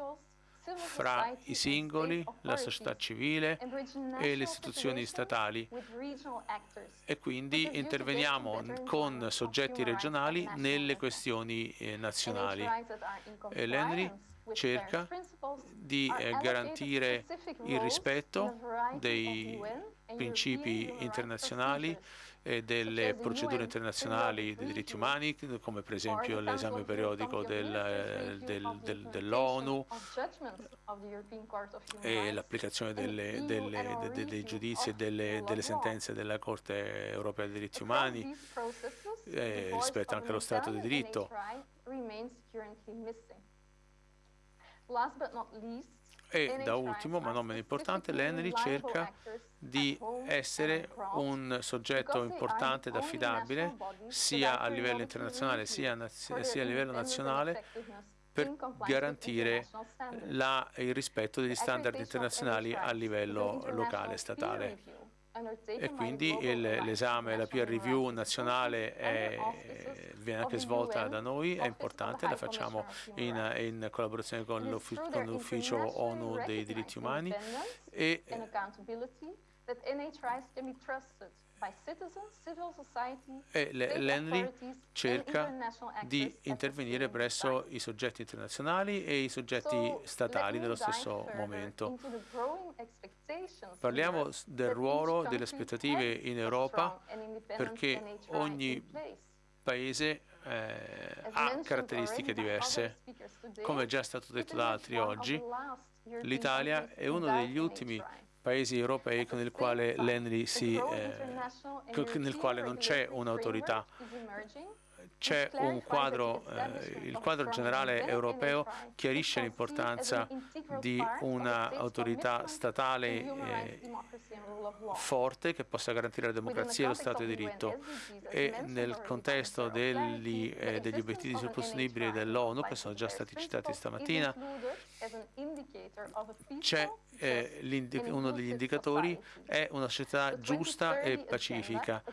fra i singoli, la società civile e le istituzioni statali e quindi interveniamo con soggetti regionali nelle questioni eh, nazionali. L'Henry cerca di eh, garantire il rispetto dei principi internazionali e delle procedure internazionali dei diritti umani, come per esempio l'esame periodico del, del, del, dell'ONU e l'applicazione dei giudizi e delle, delle, sentenze della Corte europea dei diritti umani eh, rispetto anche allo Stato di diritto. Last but not least, e da ultimo, ma non meno importante, l'Henry cerca di essere un soggetto importante ed affidabile sia a livello internazionale sia, sia a livello nazionale per garantire la, il rispetto degli standard internazionali a livello locale e statale e quindi l'esame, la peer review nazionale è, viene anche svolta da noi, è importante, la facciamo in, in collaborazione con l'ufficio ONU dei diritti umani e e l'Henry cerca di intervenire presso i soggetti internazionali e i soggetti statali dello stesso momento. Parliamo del ruolo delle aspettative in Europa perché ogni paese eh, ha caratteristiche diverse. Come è già stato detto da altri oggi, l'Italia è uno degli ultimi paesi europei con il quale l'Henry si, eh, nel quale non c'è un'autorità c'è un quadro, eh, il quadro generale europeo chiarisce l'importanza di un'autorità statale eh, forte che possa garantire la democrazia e lo Stato di diritto. e nel contesto degli, eh, degli obiettivi sostenibili dell'ONU che sono già stati citati stamattina c'è eh, uno degli indicatori è una società giusta e pacifica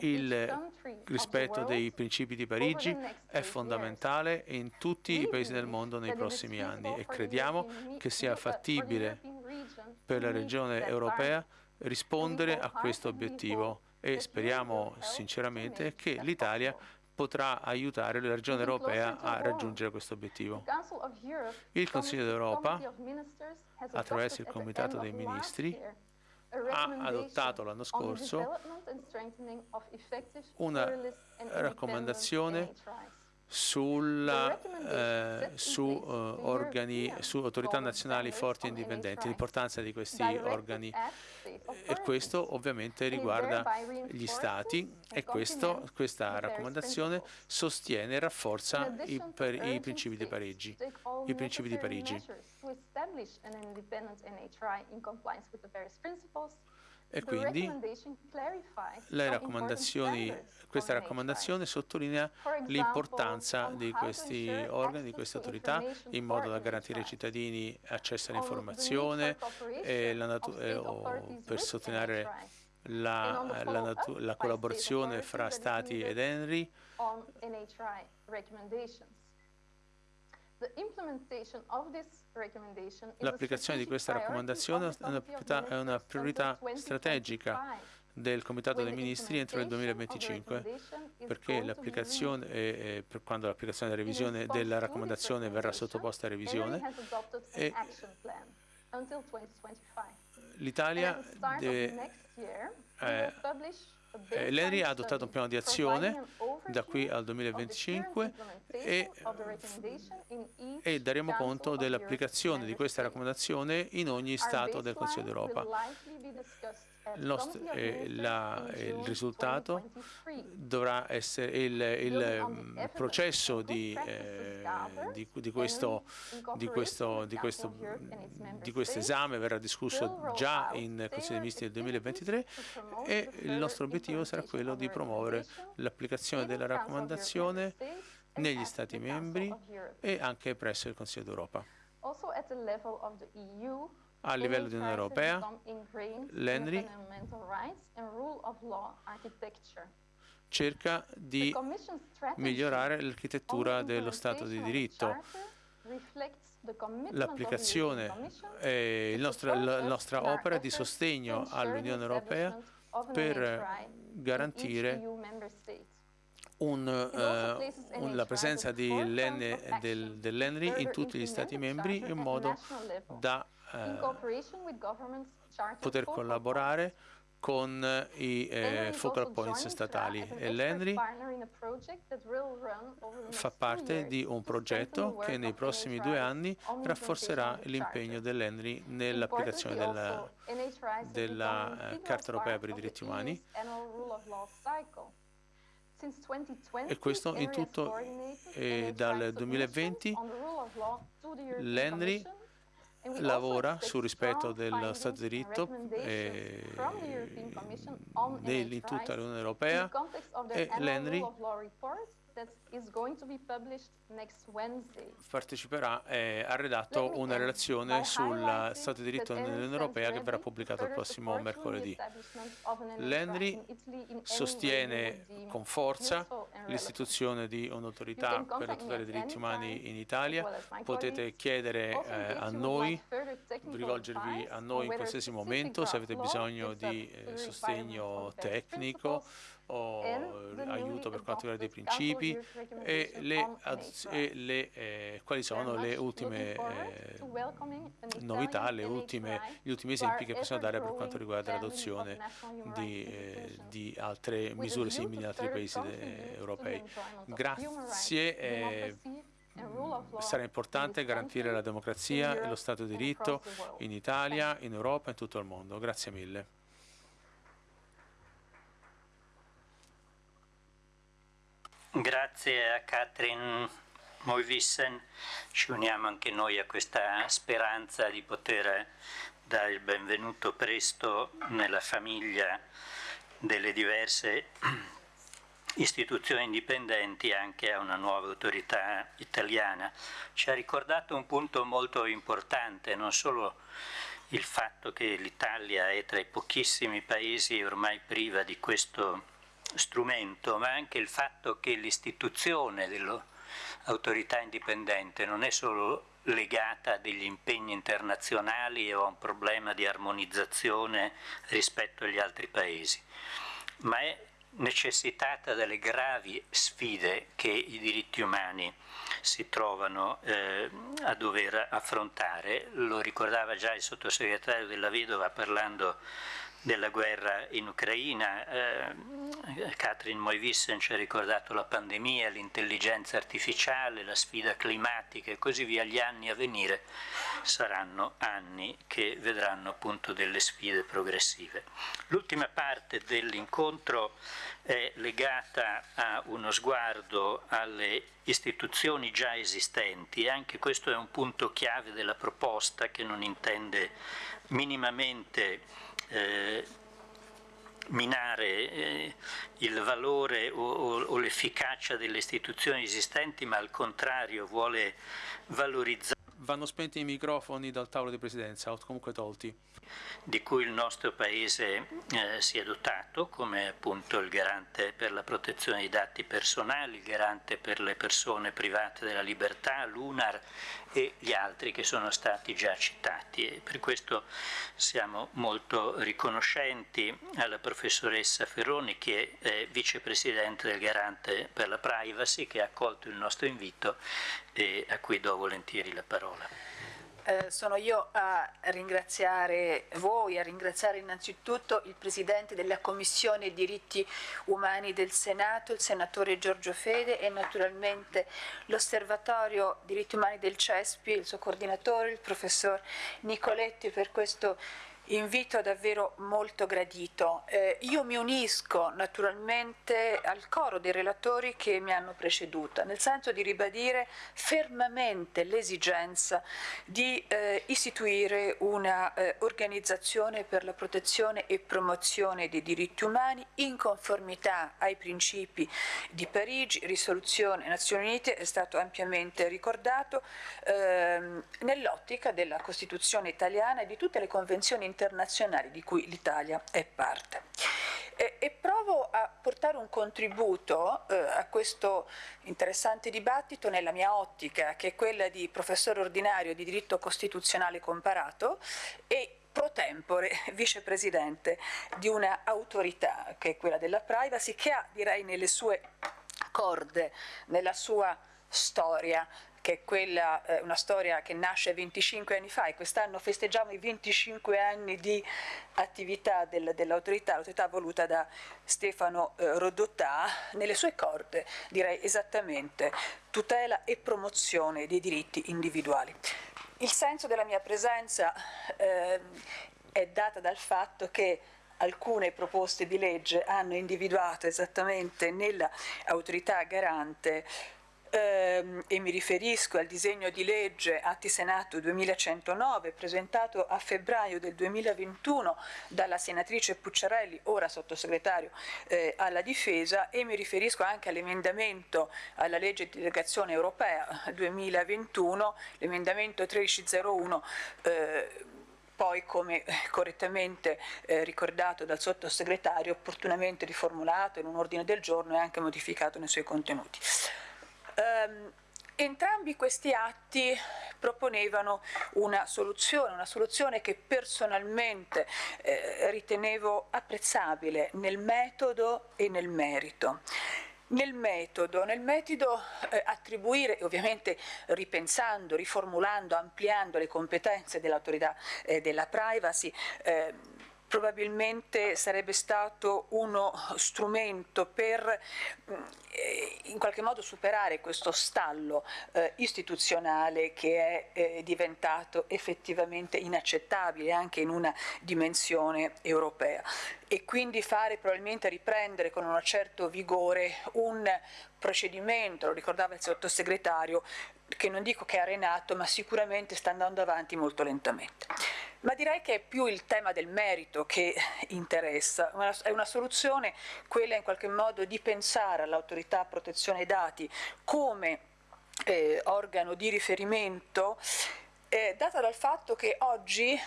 il rispetto dei principi di Parigi è fondamentale in tutti i paesi del mondo nei prossimi anni e crediamo che sia fattibile per la regione europea rispondere a questo obiettivo e speriamo sinceramente che l'Italia potrà aiutare la regione europea a raggiungere questo obiettivo. Il Consiglio d'Europa, attraverso il Comitato dei Ministri, ha adottato l'anno scorso una raccomandazione sulla, eh, su, uh, organi, su autorità nazionali forti e indipendenti, l'importanza di questi organi. e questo ovviamente riguarda gli Stati e questo, questa raccomandazione sostiene e rafforza i, per, i principi di Parigi. I principi di Parigi. E quindi questa raccomandazione sottolinea l'importanza di questi organi, di queste autorità, in modo da garantire ai cittadini accesso all'informazione e per sottolineare la, la, la collaborazione fra Stati ed ENRI L'applicazione di questa raccomandazione è una priorità, strategica del Comitato dei Ministri entro il 2025 perché l'applicazione, eh, per quando l'applicazione della revisione della raccomandazione verrà sottoposta a revisione l'Italia deve eh, eh, L'ENRI ha adottato un piano di azione da qui al 2025 e, e daremo conto dell'applicazione di questa raccomandazione in ogni Stato del Consiglio d'Europa. Il, nostro, eh, la, il, risultato dovrà essere il, il mm, processo di, eh, di, di, questo, di, questo, di, questo, di questo esame verrà discusso già in Consiglio dei Ministri del 2023 e il nostro obiettivo sarà quello di promuovere l'applicazione della raccomandazione negli Stati membri e anche presso il Consiglio d'Europa a livello di Unione Europea, l'ENRI cerca di migliorare l'architettura dello Stato di diritto. L'applicazione e la nostra opera di sostegno all'Unione Europea per garantire un, uh, un, la presenza dell'ENRI in tutti gli Stati membri in modo da eh, poter collaborare con i eh, focal points statali e l'ENRI fa parte di un progetto che nei prossimi due anni rafforzerà l'impegno dell'ENRI nell'applicazione della, della eh, Carta Europea per i diritti umani. E questo in tutto e dal 2020 l'ENRI lavora sul rispetto dello Stato di diritto eh, in tutta l'Unione Europea e l'ENRI parteciperà e ha redatto una relazione sul Stato di diritto nell'Unione Europea che verrà pubblicata il prossimo mercoledì. L'ENRI sostiene con forza l'istituzione di un'autorità per la tutela dei diritti umani in Italia. Potete chiedere eh, a noi, rivolgervi a noi in qualsiasi momento se avete bisogno di eh, sostegno tecnico o aiuto per quanto riguarda i principi e, le, e le, eh, quali sono le ultime eh, novità, le ultime, gli ultimi esempi che possiamo dare per quanto riguarda l'adozione di, eh, di, altre misure simili in altri paesi europei. Grazie. Eh, sarà importante garantire la democrazia e lo Stato di diritto in Italia, in Europa e in tutto il mondo. Grazie mille. Grazie a Katrin Moivissen, ci uniamo anche noi a questa speranza di poter dare il benvenuto presto nella famiglia delle diverse istituzioni indipendenti anche a una nuova autorità italiana. Ci ha ricordato un punto molto importante, non solo il fatto che l'Italia è tra i pochissimi paesi ormai priva di questo strumento, ma anche il fatto che l'istituzione dell'autorità indipendente non è solo legata a degli impegni internazionali o a un problema di armonizzazione rispetto agli altri paesi, ma è necessitata dalle gravi sfide che i diritti umani si trovano eh, a dover affrontare. Lo ricordava già il sottosegretario della Vedova parlando della guerra in Ucraina, eh, Katrin Moivissen ci ha ricordato la pandemia, l'intelligenza artificiale, la sfida climatica e così via, gli anni a venire saranno anni che vedranno appunto delle sfide progressive. L'ultima parte dell'incontro è legata a uno sguardo alle istituzioni già esistenti e anche questo è un punto chiave della proposta che non intende minimamente eh, minare eh, il valore o, o, o l'efficacia delle istituzioni esistenti, ma al contrario vuole valorizzare. Vanno spenti i microfoni dal tavolo di presidenza, o comunque tolti di cui il nostro Paese eh, si è dotato, come appunto il garante per la protezione dei dati personali, il garante per le persone private della libertà, l'UNAR e gli altri che sono stati già citati. E per questo siamo molto riconoscenti alla professoressa Ferroni che è vicepresidente del garante per la privacy che ha accolto il nostro invito e a cui do volentieri la parola. Eh, sono io a ringraziare voi, a ringraziare innanzitutto il Presidente della Commissione Diritti Umani del Senato, il Senatore Giorgio Fede e naturalmente l'Osservatorio Diritti Umani del CESPI, il suo coordinatore, il Professor Nicoletti per questo invito davvero molto gradito. Eh, io mi unisco naturalmente al coro dei relatori che mi hanno preceduta, nel senso di ribadire fermamente l'esigenza di eh, istituire una eh, per la protezione e promozione dei diritti umani in conformità ai principi di Parigi, risoluzione Nazioni Unite, è stato ampiamente ricordato, ehm, nell'ottica della Costituzione italiana e di tutte le convenzioni internazionali di cui l'Italia è parte. E, e, provo a portare un contributo eh, a questo interessante dibattito nella mia ottica, che è quella di professore ordinario di diritto costituzionale comparato e pro tempore vicepresidente di una autorità che è quella della privacy che ha direi nelle sue corde, nella sua storia che è quella, eh, una storia che nasce 25 anni fa e quest'anno festeggiamo i 25 anni di attività del, dell'autorità, l'autorità voluta da Stefano eh, Rodotà, nelle sue corde direi esattamente tutela e promozione dei diritti individuali. Il senso della mia presenza eh, è data dal fatto che alcune proposte di legge hanno individuato esattamente nell'autorità garante ehm, e mi riferisco al disegno di legge Atti Senato 2109 presentato a febbraio del 2021 dalla senatrice Pucciarelli, ora sottosegretario eh, alla difesa e mi riferisco anche all'emendamento alla legge di delegazione europea 2021, l'emendamento 1301 eh, poi come correttamente eh, ricordato dal sottosegretario, opportunamente riformulato in un ordine del giorno e anche modificato nei suoi contenuti. Um, Entrambi questi atti proponevano una soluzione, una soluzione che personalmente eh, ritenevo apprezzabile nel metodo e nel merito. Nel metodo, nel metodo eh, attribuire, ovviamente ripensando, riformulando, ampliando le competenze dell'autorità eh, della privacy, eh, probabilmente sarebbe stato uno strumento per eh, in qualche modo superare questo stallo eh, istituzionale che è eh, diventato effettivamente inaccettabile anche in una dimensione europea. E quindi fare probabilmente riprendere con un certo vigore un procedimento, lo ricordava il sottosegretario, che non dico che è arenato, ma sicuramente sta andando avanti molto lentamente. Ma direi che è più il tema del merito che interessa, è una soluzione quella in qualche modo di pensare all'autorità protezione dati come eh, organo di riferimento eh, data dal fatto che oggi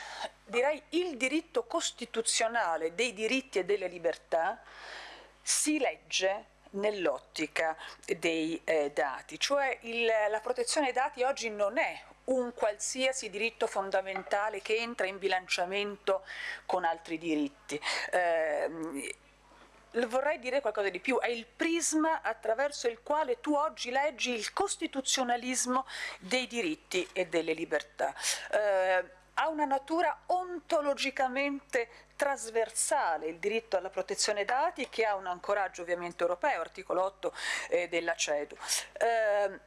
direi il diritto costituzionale dei diritti e delle libertà si legge nell'ottica dei eh, dati, cioè il, la protezione dei dati oggi non è un qualsiasi diritto fondamentale che entra in bilanciamento con altri diritti. Eh, vorrei dire qualcosa di più, è il prisma attraverso il quale tu oggi leggi il costituzionalismo dei diritti e delle libertà. Eh, ha una natura ontologicamente trasversale il diritto alla protezione dati che ha un ancoraggio ovviamente europeo, articolo 8 eh, della CEDU. Eh,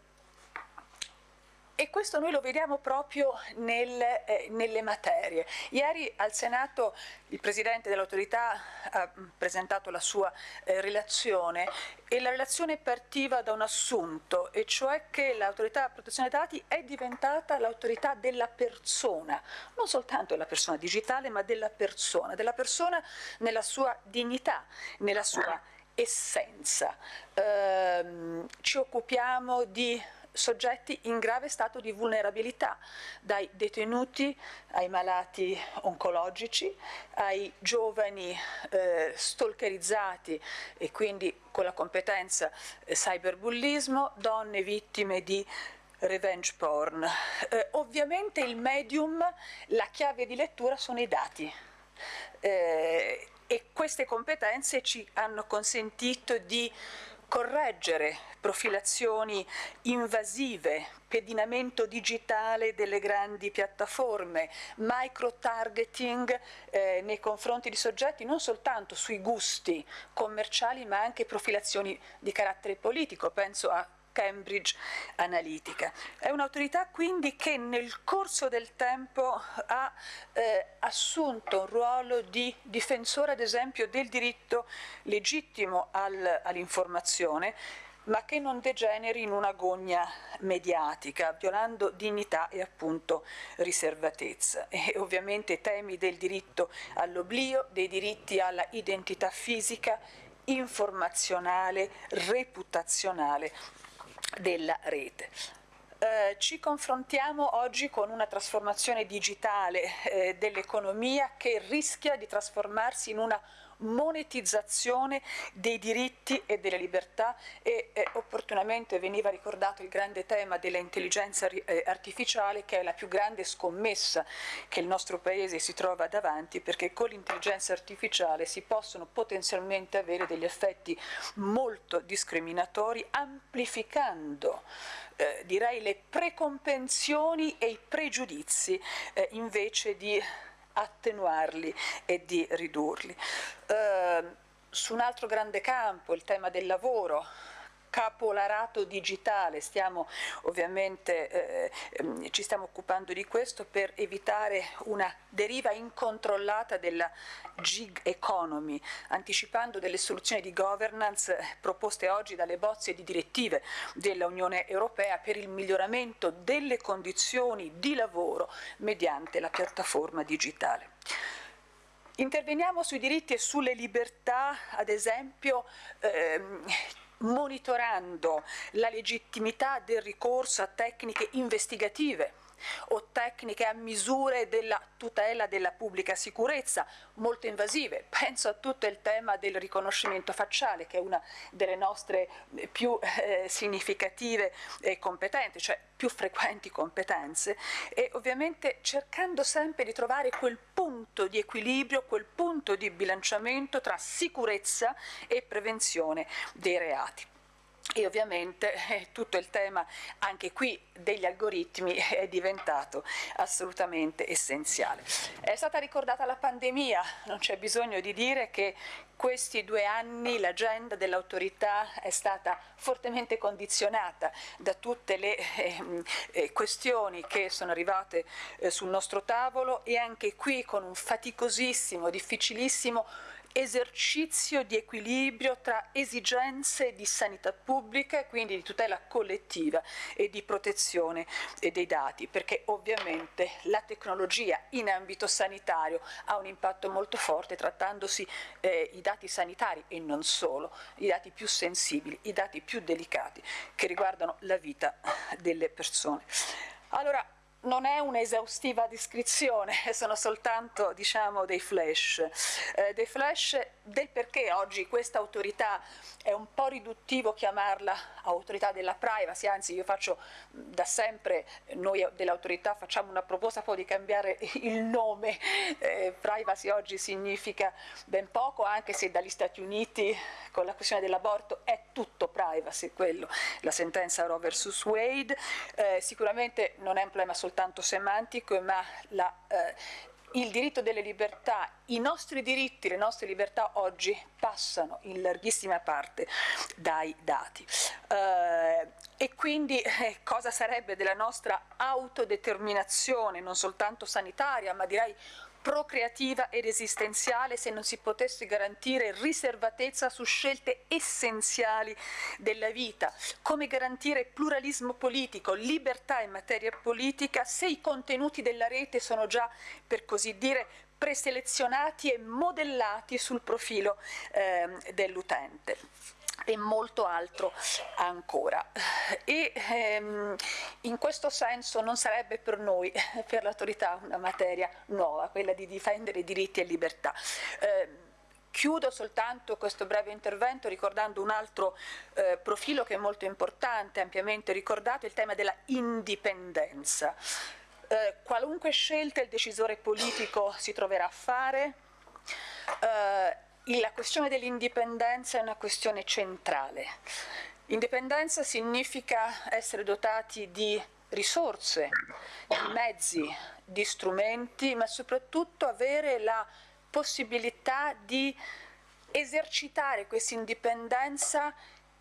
e questo noi lo vediamo proprio nel, eh, nelle materie. Ieri al Senato il Presidente dell'autorità ha presentato la sua eh, relazione e la relazione partiva da un assunto, e cioè che l'autorità di protezione dei dati è diventata l'autorità della persona, non soltanto della persona digitale, ma della persona, della persona nella sua dignità, nella sua essenza. Eh, ci occupiamo di soggetti in grave stato di vulnerabilità, dai detenuti ai malati oncologici, ai giovani eh, stalkerizzati e quindi con la competenza eh, cyberbullismo, donne vittime di revenge porn. Eh, ovviamente il medium, la chiave di lettura sono i dati. Eh, e queste competenze ci hanno consentito di correggere profilazioni invasive, pedinamento digitale delle grandi piattaforme, micro-targeting eh, nei confronti di soggetti non soltanto sui gusti commerciali ma anche profilazioni di carattere politico, penso a Cambridge Analytica. È un'autorità quindi che nel corso del tempo ha eh, assunto un ruolo di difensore ad esempio del diritto legittimo al, all'informazione ma che non degeneri in una gogna mediatica, violando dignità e appunto riservatezza. E ovviamente temi del diritto all'oblio, dei diritti alla identità fisica, informazionale, reputazionale della rete. Eh, ci confrontiamo oggi con una trasformazione digitale eh, dell'economia che rischia di trasformarsi in una monetizzazione dei diritti e delle libertà e eh, opportunamente veniva ricordato il grande tema dell'intelligenza eh, artificiale che è la più grande scommessa che il nostro Paese si trova davanti perché con l'intelligenza artificiale si possono potenzialmente avere degli effetti molto discriminatori amplificando eh, direi le precompensioni e i pregiudizi eh, invece di attenuarli e di ridurli. Eh, su un altro grande campo, il tema del lavoro, capolarato digitale, stiamo ovviamente eh, ehm, ci stiamo occupando di questo per evitare una deriva incontrollata della gig economy, anticipando delle soluzioni di governance proposte oggi dalle bozze di direttive dell'Unione Europea per il miglioramento delle condizioni di lavoro mediante la piattaforma digitale. Interveniamo sui diritti e sulle libertà, ad esempio ehm, monitorando la legittimità del ricorso a tecniche investigative o tecniche a misure della tutela della pubblica sicurezza molto invasive. Penso a tutto il tema del riconoscimento facciale che è una delle nostre più eh, significative e competenze, cioè più frequenti competenze e ovviamente cercando sempre di trovare quel punto di equilibrio, quel punto di bilanciamento tra sicurezza e prevenzione dei reati. E ovviamente eh, tutto il tema anche qui degli algoritmi è diventato assolutamente essenziale. È stata ricordata la pandemia, non c'è bisogno di dire che questi due anni l'agenda dell'autorità è stata fortemente condizionata da tutte le eh, eh, questioni che sono arrivate eh, sul nostro tavolo e anche qui con un faticosissimo, difficilissimo esercizio di equilibrio tra esigenze di sanità pubblica e quindi di tutela collettiva e di protezione dei dati, perché ovviamente la tecnologia in ambito sanitario ha un impatto molto forte trattandosi eh, i dati sanitari e non solo, i dati più sensibili, i dati più delicati che riguardano la vita delle persone. Allora, non è un'esaustiva descrizione, sono soltanto diciamo, dei flash, eh, dei flash del perché oggi questa autorità è un po' riduttivo chiamarla autorità della privacy, anzi io faccio da sempre, noi dell'autorità facciamo una proposta poi di cambiare il nome, eh, privacy oggi significa ben poco, anche se dagli Stati Uniti con la questione dell'aborto è tutto privacy, quello, la sentenza Roe vs. Wade, eh, sicuramente non è un problema soltanto semantico, ma la eh, il diritto delle libertà, i nostri diritti, le nostre libertà oggi passano in larghissima parte dai dati. Eh, e quindi eh, cosa sarebbe della nostra autodeterminazione, non soltanto sanitaria, ma direi procreativa ed esistenziale se non si potesse garantire riservatezza su scelte essenziali della vita, come garantire pluralismo politico, libertà in materia politica se i contenuti della rete sono già, per così dire, preselezionati e modellati sul profilo eh, dell'utente e molto altro ancora. E ehm, in questo senso non sarebbe per noi, per l'autorità, una materia nuova, quella di difendere diritti e libertà. Eh, Chiudo soltanto questo breve intervento ricordando un altro eh, profilo che è molto importante, ampiamente ricordato, il tema della indipendenza. Eh, qualunque scelta il decisore politico si troverà a fare, eh, la questione dell'indipendenza è una questione centrale. Indipendenza significa essere dotati di risorse, di mezzi, di strumenti, ma soprattutto avere la possibilità di esercitare questa indipendenza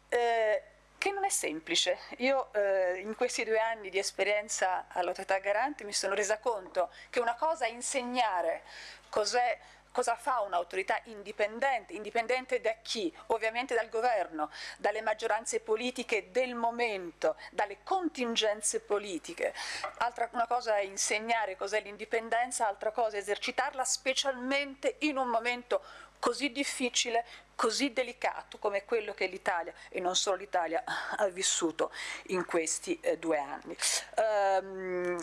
eh, che non è semplice. Io eh, in questi due anni di esperienza all'autorità garante mi sono resa conto che una cosa è insegnare cos'è Cosa fa un'autorità indipendente? Indipendente da chi? Ovviamente dal governo, dalle maggioranze politiche del momento, dalle contingenze politiche. Altra, una cosa è insegnare cos'è l'indipendenza, altra cosa è esercitarla specialmente in un momento così difficile, così delicato come quello che l'Italia, e non solo l'Italia, ha vissuto in questi eh, due anni. Um,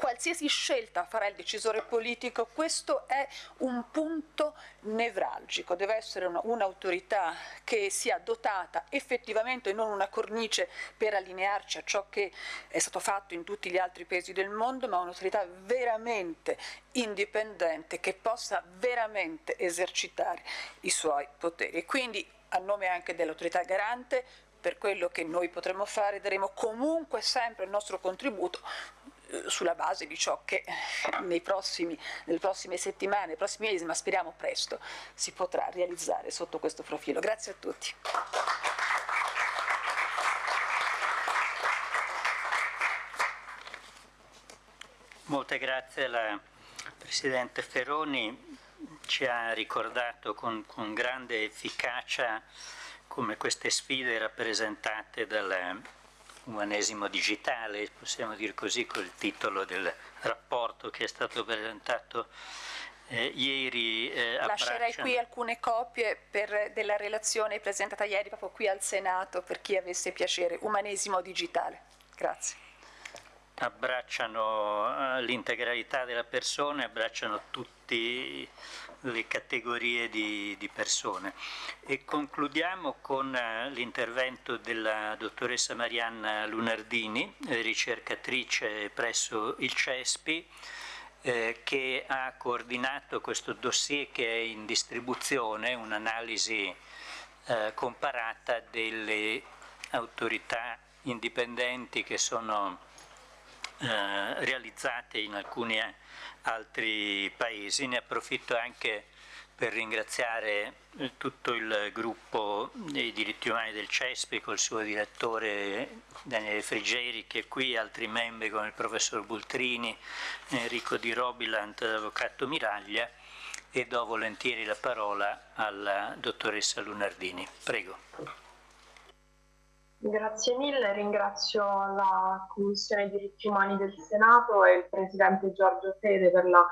qualsiasi scelta farà il decisore politico, questo è un punto nevralgico, deve essere un'autorità che sia dotata effettivamente non una cornice per allinearci a ciò che è stato fatto in tutti gli altri paesi del mondo, ma un'autorità veramente indipendente che possa veramente esercitare i suoi poteri. Quindi a nome anche dell'autorità garante per quello che noi potremo fare daremo comunque sempre il nostro contributo sulla base di ciò che prossimi, nelle prossime settimane, nei prossimi mesi, ma speriamo presto, si potrà realizzare sotto questo profilo. Grazie a tutti. Molte grazie alla Presidente Ferroni, ci ha ricordato con, con grande efficacia come queste sfide rappresentate dal umanesimo digitale, possiamo dire così, col titolo del rapporto che è stato presentato eh, ieri eh, Lascerei qui alcune copie per, della relazione presentata ieri proprio qui al Senato per chi avesse piacere, umanesimo digitale. Grazie. Abbracciano eh, l'integralità della persona, abbracciano tutti le categorie di, di persone. E concludiamo con eh, l'intervento della dottoressa Marianna Lunardini, ricercatrice presso il CESPI, eh, che ha coordinato questo dossier che è in distribuzione, un'analisi eh, comparata delle autorità indipendenti che sono eh, realizzate in alcuni altri paesi. Ne approfitto anche per ringraziare eh, tutto il gruppo dei diritti umani del CESPI col suo direttore Daniele Frigeri che è qui, altri membri come il professor Bultrini, Enrico Di Robiland, l'avvocato Miraglia e do volentieri la parola alla dottoressa Lunardini. Prego. Grazie mille, ringrazio la Commissione diritti umani del Senato e il Presidente Giorgio Fede per la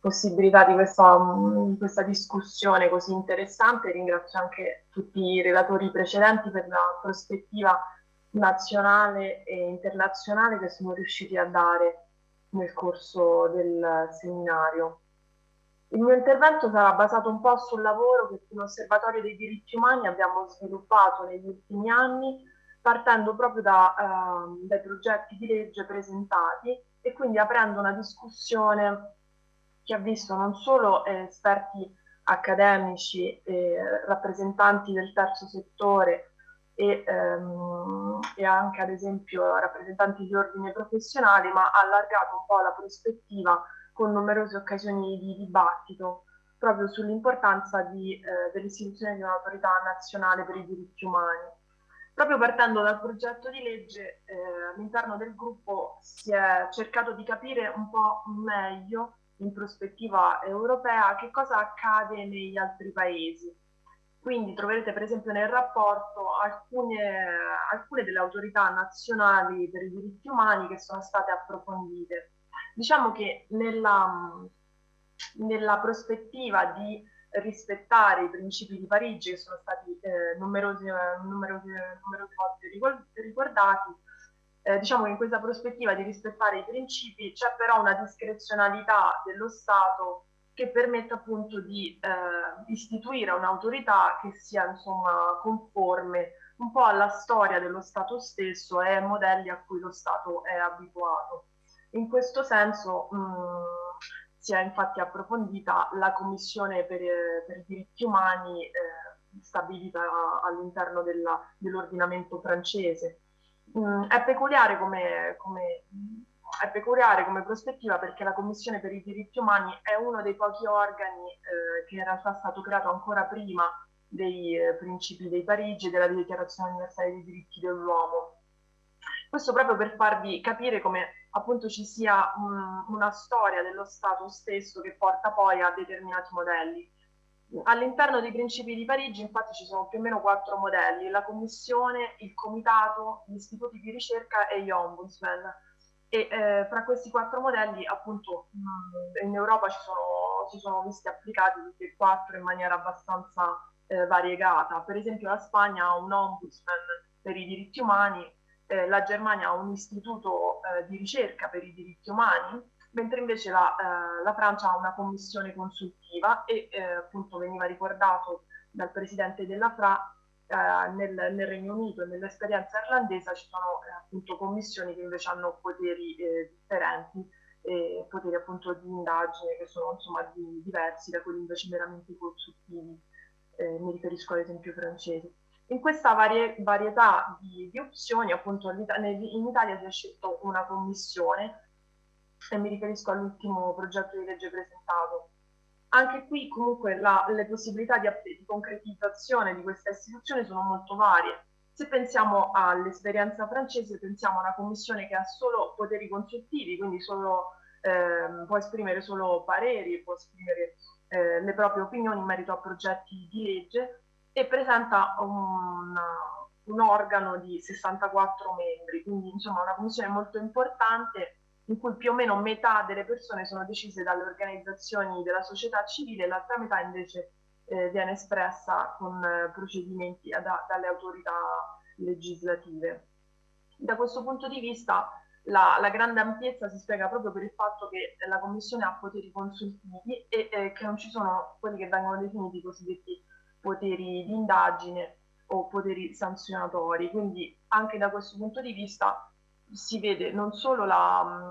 possibilità di questa, um, questa, discussione così interessante. Ringrazio anche tutti i relatori precedenti per la prospettiva nazionale e internazionale che sono riusciti a dare nel corso del seminario. Il mio intervento sarà basato un po' sul lavoro che l'Osservatorio dei diritti umani abbiamo sviluppato negli ultimi anni, partendo proprio da, uh, dai progetti di legge presentati e quindi aprendo una discussione che ha visto non solo eh, esperti accademici, eh, rappresentanti del terzo settore e, ehm, e, anche ad esempio rappresentanti di ordine professionali, ma ha allargato un po' la prospettiva con numerose occasioni di dibattito proprio sull'importanza eh, dell'istituzione di un'autorità nazionale per i diritti umani. Proprio partendo dal progetto di legge, eh, all'interno del gruppo si è cercato di capire un po' meglio in prospettiva europea che cosa accade negli altri paesi. Quindi troverete per esempio nel rapporto alcune, alcune delle autorità nazionali per i diritti umani che sono state approfondite. Diciamo che nella, nella prospettiva di rispettare i principi di Parigi che sono stati eh, numerosi, numerosi, numerose volte ricordati, eh, diciamo che in questa prospettiva di rispettare i principi c'è però una discrezionalità dello Stato che permette appunto di eh, istituire un'autorità che sia insomma conforme un po' alla storia dello Stato stesso e ai modelli a cui lo Stato è abituato. In questo senso mh, si è infatti approfondita la Commissione per, per i diritti umani eh, stabilita all'interno dell'ordinamento francese Mm, è, peculiare come, come, è peculiare come prospettiva perché la Commissione per i diritti umani è uno dei pochi organi eh, che in realtà è stato creato ancora prima dei eh, principi dei Parigi e della Dichiarazione universale dei diritti dell'uomo. Questo proprio per farvi capire come appunto ci sia un, una storia dello Stato stesso che porta poi a determinati modelli. All'interno dei principi di Parigi infatti ci sono più o meno quattro modelli, la commissione, il comitato, gli istituti di ricerca e gli ombudsman. E eh, fra questi quattro modelli appunto mh, in Europa ci sono, si sono visti applicati tutti e quattro in maniera abbastanza eh, variegata. Per esempio la Spagna ha un ombudsman per i diritti umani, eh, la Germania ha un istituto eh, di ricerca per i diritti umani, mentre invece la, eh, la Francia ha una commissione consultiva e eh, appunto veniva ricordato dal presidente della FRA eh, nel, nel, Regno Unito e nell'esperienza irlandese ci sono eh, appunto commissioni che invece hanno poteri differenti e poteri appunto di indagine che sono insomma di, diversi da quelli invece meramente consultivi, mi riferisco ad esempio francesi. In questa varie, varietà di, di opzioni appunto in Italia si è scelto una commissione e mi riferisco all'ultimo progetto di legge presentato. Anche qui comunque la, le possibilità di, di concretizzazione di questa istituzione sono molto varie. Se pensiamo all'esperienza francese, pensiamo a una commissione che ha solo poteri consultivi, quindi solo, eh, può esprimere solo pareri, può esprimere eh, le proprie opinioni in merito a progetti di legge e presenta un, un organo di 64 membri, quindi insomma una commissione molto importante in cui più o meno metà delle persone sono decise dalle organizzazioni della società civile e l'altra metà invece eh, viene espressa con eh, procedimenti da, dalle autorità legislative. Da questo punto di vista la, la, grande ampiezza si spiega proprio per il fatto che la Commissione ha poteri consultivi e eh, che non ci sono quelli che vengono definiti i cosiddetti poteri di indagine o poteri sanzionatori. Quindi anche da questo punto di vista si vede non solo, la, mm,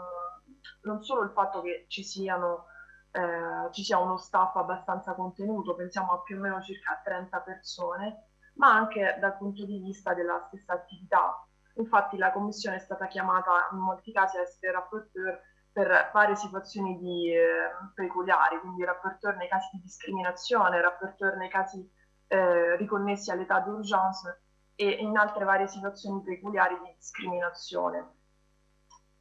non solo il fatto che ci, siano, eh, ci sia uno staff abbastanza contenuto, pensiamo a più o meno circa 30 persone, ma anche dal punto di vista della stessa attività. Infatti la Commissione è stata chiamata in molti casi a essere rapporteur per varie situazioni di, eh, peculiari, quindi rapporteur nei casi di discriminazione, rapporteur nei casi eh, riconnessi all'età d'urgence e in altre varie situazioni peculiari di discriminazione.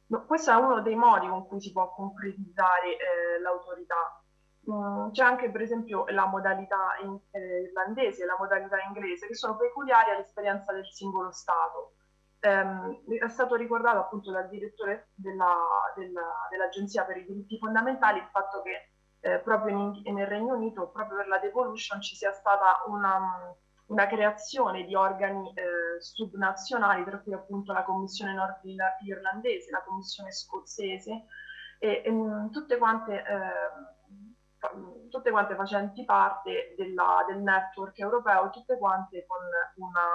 No, questo è uno dei modi con cui si può concretizzare eh, l'autorità. Mm, c'è anche per esempio la modalità in, eh, irlandese e la modalità inglese che sono peculiari all'esperienza del singolo Stato. Um, è stato ricordato appunto dal direttore dell'Agenzia della, per i diritti fondamentali il fatto che eh, proprio in, nel Regno Unito, proprio per la devolution, ci sia stata una, una creazione di organi eh, subnazionali, tra cui appunto la Commissione nord-irlandese, la Commissione scozzese, e, e mm, tutte, quante, eh, tutte quante facenti parte della, del network europeo, tutte quante con una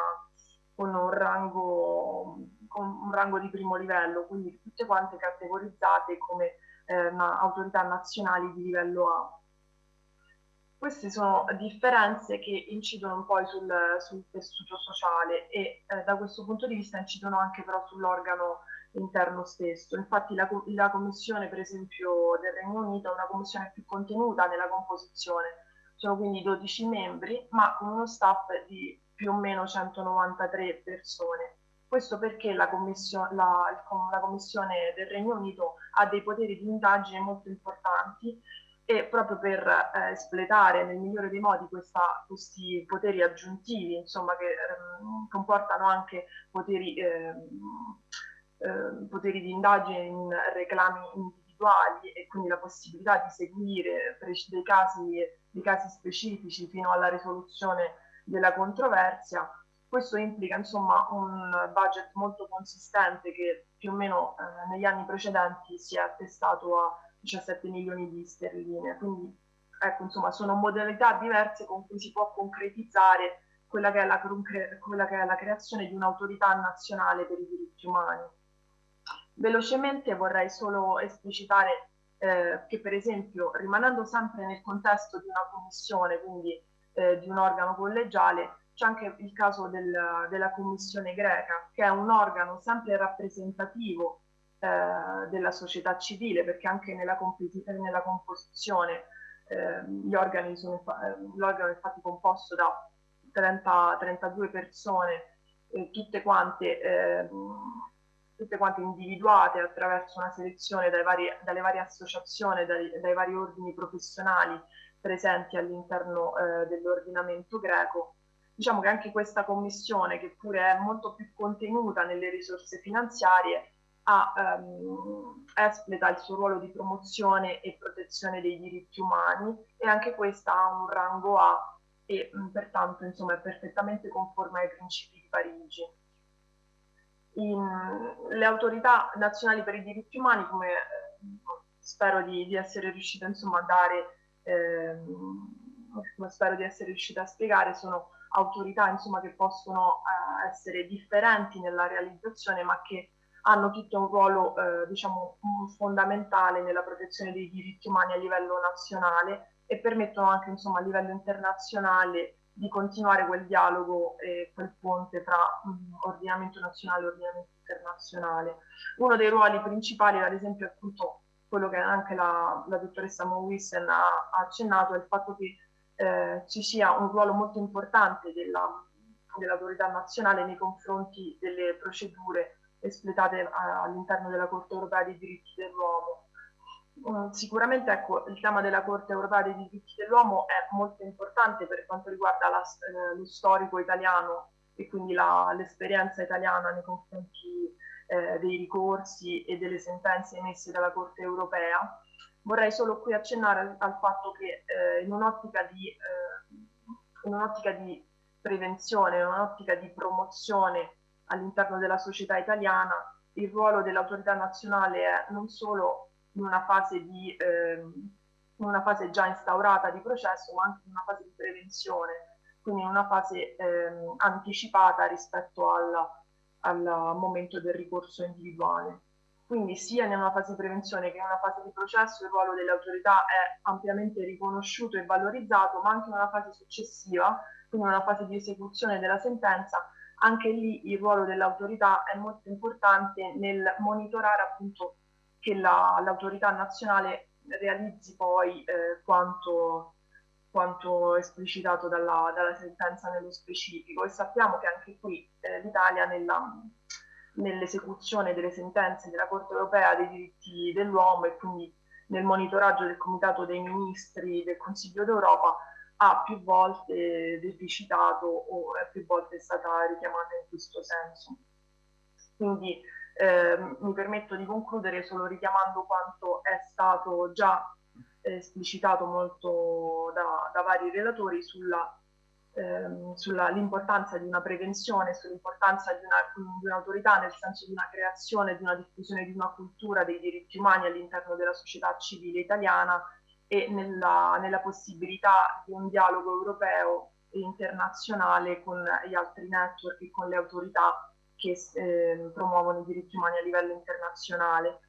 con un rango, con un rango di primo livello, quindi tutte quante categorizzate come eh, autorità nazionali di livello A. Queste sono differenze che incidono un po' sul, sul tessuto sociale e eh, da questo punto di vista incidono anche però sull'organo interno stesso. Infatti la, la, commissione, per esempio, del Regno Unito è una commissione più contenuta nella composizione, sono quindi 12 membri, ma con uno staff di più o meno 193 persone. Questo perché la, commission la, la Commissione del Regno Unito ha dei poteri di indagine molto importanti e proprio per eh, espletare nel migliore dei modi questa, questi poteri aggiuntivi, insomma, che ehm, comportano anche poteri, ehm, eh, poteri di indagine in reclami individuali e quindi la possibilità di seguire dei casi, dei casi specifici fino alla risoluzione della controversia. Questo implica insomma un budget molto consistente che più o meno eh, negli anni precedenti si è attestato a 17 milioni di sterline. Quindi ecco, insomma, sono modalità diverse con cui si può concretizzare quella che è la, quella che è la creazione di un'autorità nazionale per i diritti umani. Velocemente vorrei solo esplicitare eh, che per esempio rimanendo sempre nel contesto di una commissione, quindi eh, di un organo collegiale, c'è anche il caso del, della Commissione greca, che è un organo sempre rappresentativo eh, della società civile, perché anche nella, nella composizione eh, sono, eh, l'organo è infatti composto da 30, 32 persone, tutte quante, ehm, tutte quante individuate attraverso una selezione vari, dalle varie associazioni, dai, dai vari ordini professionali presenti all'interno eh, dell'ordinamento greco. Diciamo che anche questa commissione, che pure è molto più contenuta nelle risorse finanziarie, ha, ehm, espleta il suo ruolo di promozione e protezione dei diritti umani e anche questa ha un rango A e mh, pertanto insomma, è perfettamente conforme ai principi di Parigi. In, le autorità nazionali per i diritti umani, come eh, spero di, di essere riuscita insomma, a dare ehm, come spero di essere riuscita a spiegare, sono autorità insomma, che possono eh, essere differenti nella realizzazione, ma che hanno tutto un ruolo eh, diciamo, fondamentale nella protezione dei diritti umani a livello nazionale e permettono anche insomma, a livello internazionale di continuare quel dialogo e quel ponte tra mh, ordinamento nazionale e ordinamento internazionale. Uno dei ruoli principali, ad esempio, è appunto quello che anche la, la dottoressa Mowissen ha, ha, accennato è il fatto che eh, ci sia un ruolo molto importante della, dell'autorità nazionale nei confronti delle procedure espletate all'interno della Corte europea dei diritti dell'uomo. Um, sicuramente ecco, il tema della Corte europea dei diritti dell'uomo è molto importante per quanto riguarda la, eh, lo storico italiano e quindi l'esperienza italiana nei confronti eh, dei ricorsi e delle sentenze emesse dalla Corte europea. Vorrei solo qui accennare al, al fatto che eh, in un'ottica di, eh, un di, prevenzione, in un'ottica di promozione all'interno della società italiana, il ruolo dell'autorità nazionale è non solo in una fase, di, ehm, in una fase già instaurata di processo, ma anche in una fase di prevenzione, quindi in una fase ehm, anticipata rispetto alla al momento del ricorso individuale. Quindi sia una fase di prevenzione che una fase di processo il ruolo delle autorità è ampiamente riconosciuto e valorizzato, ma anche una fase successiva quindi una fase di esecuzione della sentenza, anche lì il ruolo dell'autorità è molto importante nel monitorare appunto che l'autorità nazionale realizzi poi eh, quanto, quanto, esplicitato dalla, dalla, sentenza nello specifico. E sappiamo che anche qui eh, l'Italia nell'esecuzione delle sentenze della Corte europea dei diritti dell'uomo e quindi nel monitoraggio del Comitato dei Ministri del Consiglio d'Europa ha più volte deficitato o è più volte stata richiamata in questo senso. Quindi eh, mi permetto di concludere solo richiamando quanto è stato già esplicitato molto da, da vari relatori sulla ehm, sull'importanza di una prevenzione, sull'importanza di, un'autorità nel senso di una creazione, di una diffusione di una cultura dei diritti umani all'interno della società civile italiana e nella, nella possibilità di un dialogo europeo e internazionale con gli altri network e con le autorità che eh, promuovono i diritti umani a livello internazionale.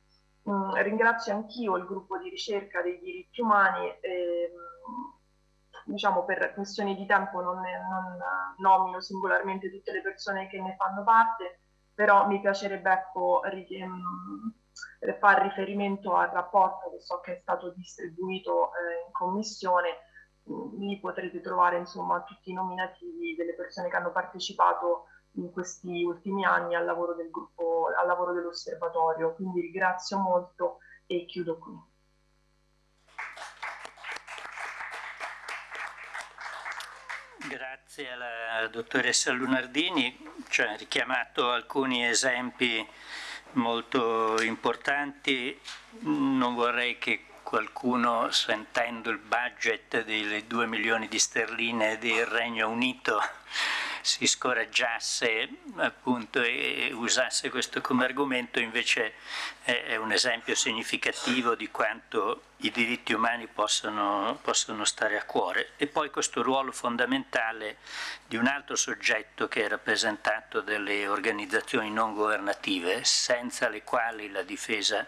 Mm, ringrazio anch'io il gruppo di ricerca dei diritti umani, eh, diciamo per questioni di tempo non, ne, non nomino singolarmente tutte le persone che ne fanno parte, però mi piacerebbe ecco, fare riferimento al rapporto che so che è stato distribuito eh, in commissione, mm, lì potrete trovare insomma tutti i nominativi delle persone che hanno partecipato in questi ultimi anni al lavoro del gruppo, al lavoro dell'osservatorio. Quindi ringrazio molto e chiudo qui. Grazie alla dottoressa Lunardini, ci ha richiamato alcuni esempi molto importanti, non vorrei che qualcuno sentendo il budget delle 2 milioni di sterline del Regno Unito si scoraggiasse appunto e usasse questo come argomento invece è un esempio significativo di quanto i diritti umani possono, possono stare a cuore. E poi questo ruolo fondamentale di un altro soggetto che è rappresentato dalle organizzazioni non governative senza le quali la difesa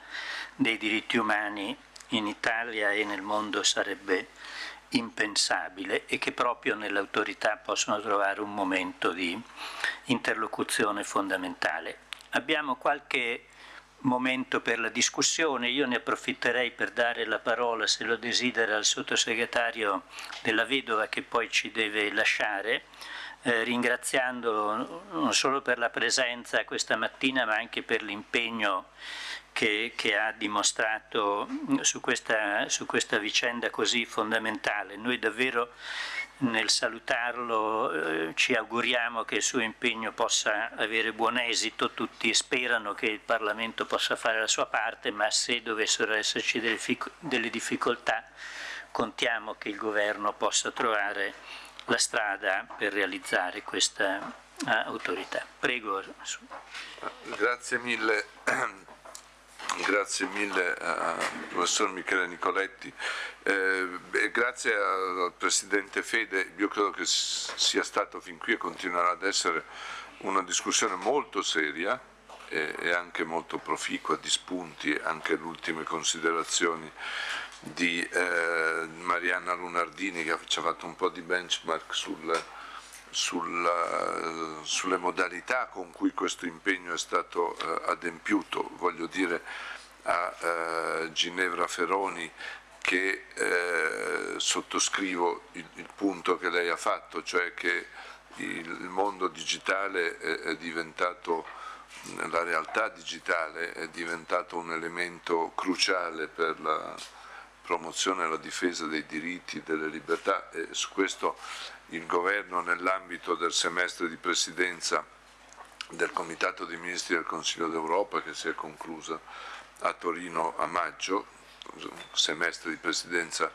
dei diritti umani in Italia e nel mondo sarebbe impensabile e che proprio nell'autorità possono trovare un momento di interlocuzione fondamentale. Abbiamo qualche momento per la discussione, io ne approfitterei per dare la parola, se lo desidera, al sottosegretario della Vedova che poi ci deve lasciare, eh, ringraziandolo non solo per la presenza questa mattina ma anche per l'impegno che, che, ha dimostrato su questa, su questa, vicenda così fondamentale. Noi davvero nel salutarlo eh, ci auguriamo che il suo impegno possa avere buon esito, tutti sperano che il Parlamento possa fare la sua parte, ma se dovessero esserci delle, delle difficoltà contiamo che il governo possa trovare la strada per realizzare questa uh, autorità. Prego. Grazie mille Grazie mille al professor Michele Nicoletti. Eh, grazie al Presidente Fede, io credo che sia stato fin qui e continuerà ad essere una discussione molto seria e, e anche molto proficua di spunti, anche le ultime considerazioni di eh, Marianna Lunardini che ci ha fatto un po' di benchmark sul, sulla, sulle modalità con cui questo impegno è stato eh, adempiuto, voglio dire a eh, Ginevra Feroni che eh, sottoscrivo il, il, punto che lei ha fatto, cioè che il, mondo digitale è, è diventato la realtà digitale è diventato un elemento cruciale per la promozione e la difesa dei diritti delle libertà e su questo il governo nell'ambito del semestre di presidenza del Comitato dei Ministri del Consiglio d'Europa che si è conclusa a Torino a maggio, semestre di presidenza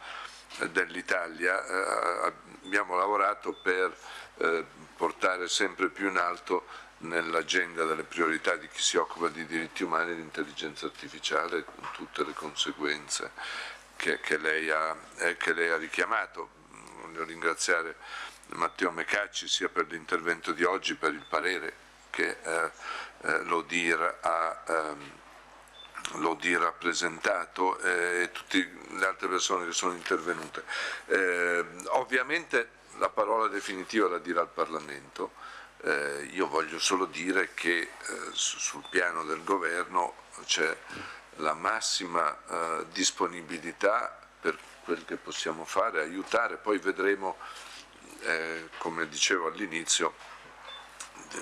dell'Italia, eh, abbiamo lavorato per eh, portare sempre più in alto nell'agenda delle priorità di chi si occupa di diritti umani l'intelligenza artificiale con tutte le conseguenze che, che, lei, ha, eh, che lei ha richiamato. Voglio ringraziare Matteo Mecacci sia per l'intervento di oggi, per il parere che eh, eh, l'Odir ha, ehm, ha presentato eh, e tutte le altre persone che sono intervenute. Eh, ovviamente la parola definitiva la dirà il Parlamento. Eh, io voglio solo dire che eh, sul piano del governo c'è la massima eh, disponibilità per quel che possiamo fare, aiutare, poi vedremo, eh, come dicevo all'inizio,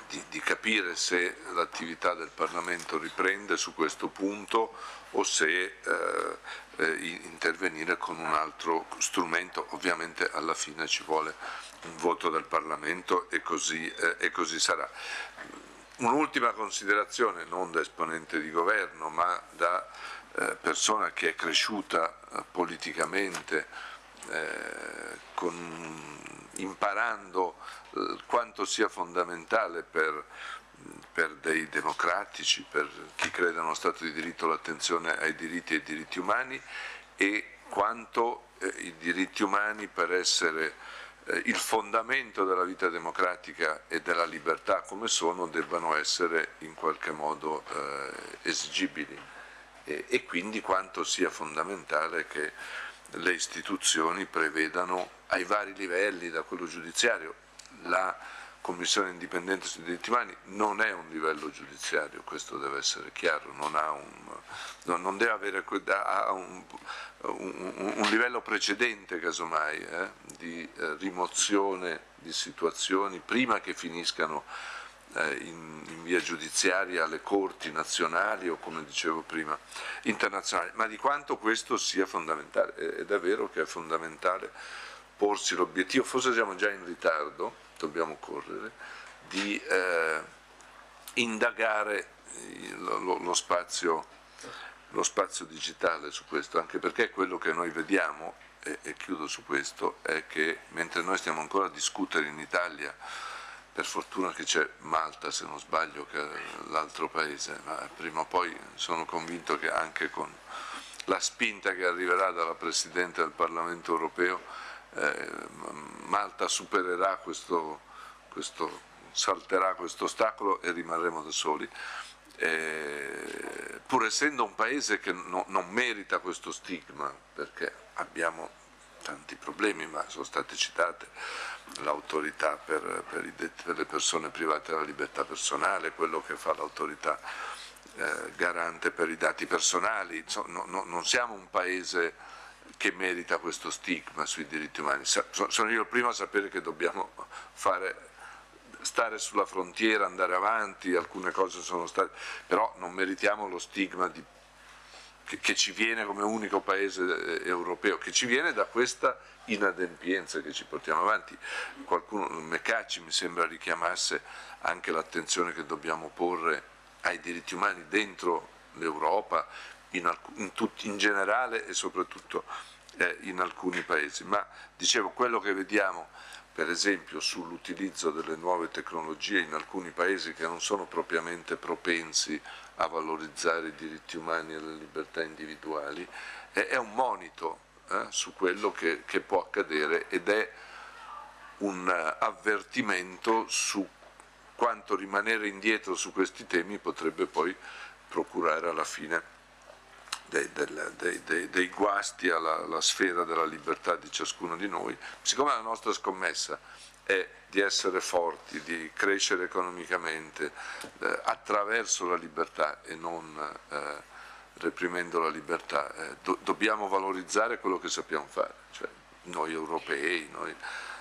di, di, capire se l'attività del Parlamento riprende su questo punto o se eh, eh, intervenire con un altro strumento, ovviamente alla fine ci vuole un voto del Parlamento e così, eh, e così sarà. Un'ultima considerazione, non da esponente di governo, ma da eh, persona che è cresciuta eh, politicamente, eh, con, imparando eh, quanto sia fondamentale per, per, dei democratici, per chi crede nello Stato di diritto l'attenzione ai diritti e ai diritti umani e quanto eh, i diritti umani per essere eh, il fondamento della vita democratica e della libertà come sono debbano essere in qualche modo eh, esigibili. E, e quindi quanto sia fondamentale che le istituzioni prevedano ai vari livelli, da quello giudiziario, la Commissione indipendente sui diritti umani non è un livello giudiziario, questo deve essere chiaro, non, un, non deve avere un, un, un, livello precedente casomai eh, di eh, rimozione di situazioni prima che finiscano eh, in, in, via giudiziaria alle corti nazionali o come dicevo prima internazionali, ma di quanto questo sia fondamentale ed è vero che è fondamentale porsi l'obiettivo, forse siamo già in ritardo, dobbiamo correre, di eh, indagare lo, lo, spazio, lo, spazio, digitale su questo, anche perché quello che noi vediamo, e, e chiudo su questo, è che mentre noi stiamo ancora a discutere in Italia per fortuna che c'è Malta se non sbaglio che è l'altro paese, ma prima o poi sono convinto che anche con la spinta che arriverà dalla Presidente del Parlamento europeo eh, Malta supererà questo, questo, salterà questo ostacolo e rimarremo da soli. Eh, pur essendo un paese che no, non merita questo stigma, perché abbiamo tanti problemi, ma sono state citate l'autorità per, per, per, le persone private della libertà personale, quello che fa l'autorità eh, garante per i dati personali, Insomma, no, no, non siamo un paese che merita questo stigma sui diritti umani. Sono io il primo a sapere che dobbiamo fare, stare sulla frontiera, andare avanti, alcune cose sono state, però non meritiamo lo stigma di che, che, ci viene come unico paese eh, europeo, che ci viene da questa inadempienza che ci portiamo avanti. Qualcuno, Mecacci mi sembra richiamasse anche l'attenzione che dobbiamo porre ai diritti umani dentro l'Europa, in, in, in, generale e soprattutto eh, in alcuni paesi. Ma dicevo, quello che vediamo per esempio sull'utilizzo delle nuove tecnologie in alcuni paesi che non sono propriamente propensi a valorizzare i diritti umani e le libertà individuali, è, un monito eh, su quello che, che, può accadere ed è un uh, avvertimento su quanto rimanere indietro su questi temi potrebbe poi procurare alla fine dei, dei, dei, dei guasti alla, alla sfera della libertà di ciascuno di noi. Siccome la nostra scommessa è di essere forti, di crescere economicamente eh, attraverso la libertà e non eh, reprimendo la libertà. Eh, do, dobbiamo valorizzare quello che sappiamo fare, cioè noi europei, noi,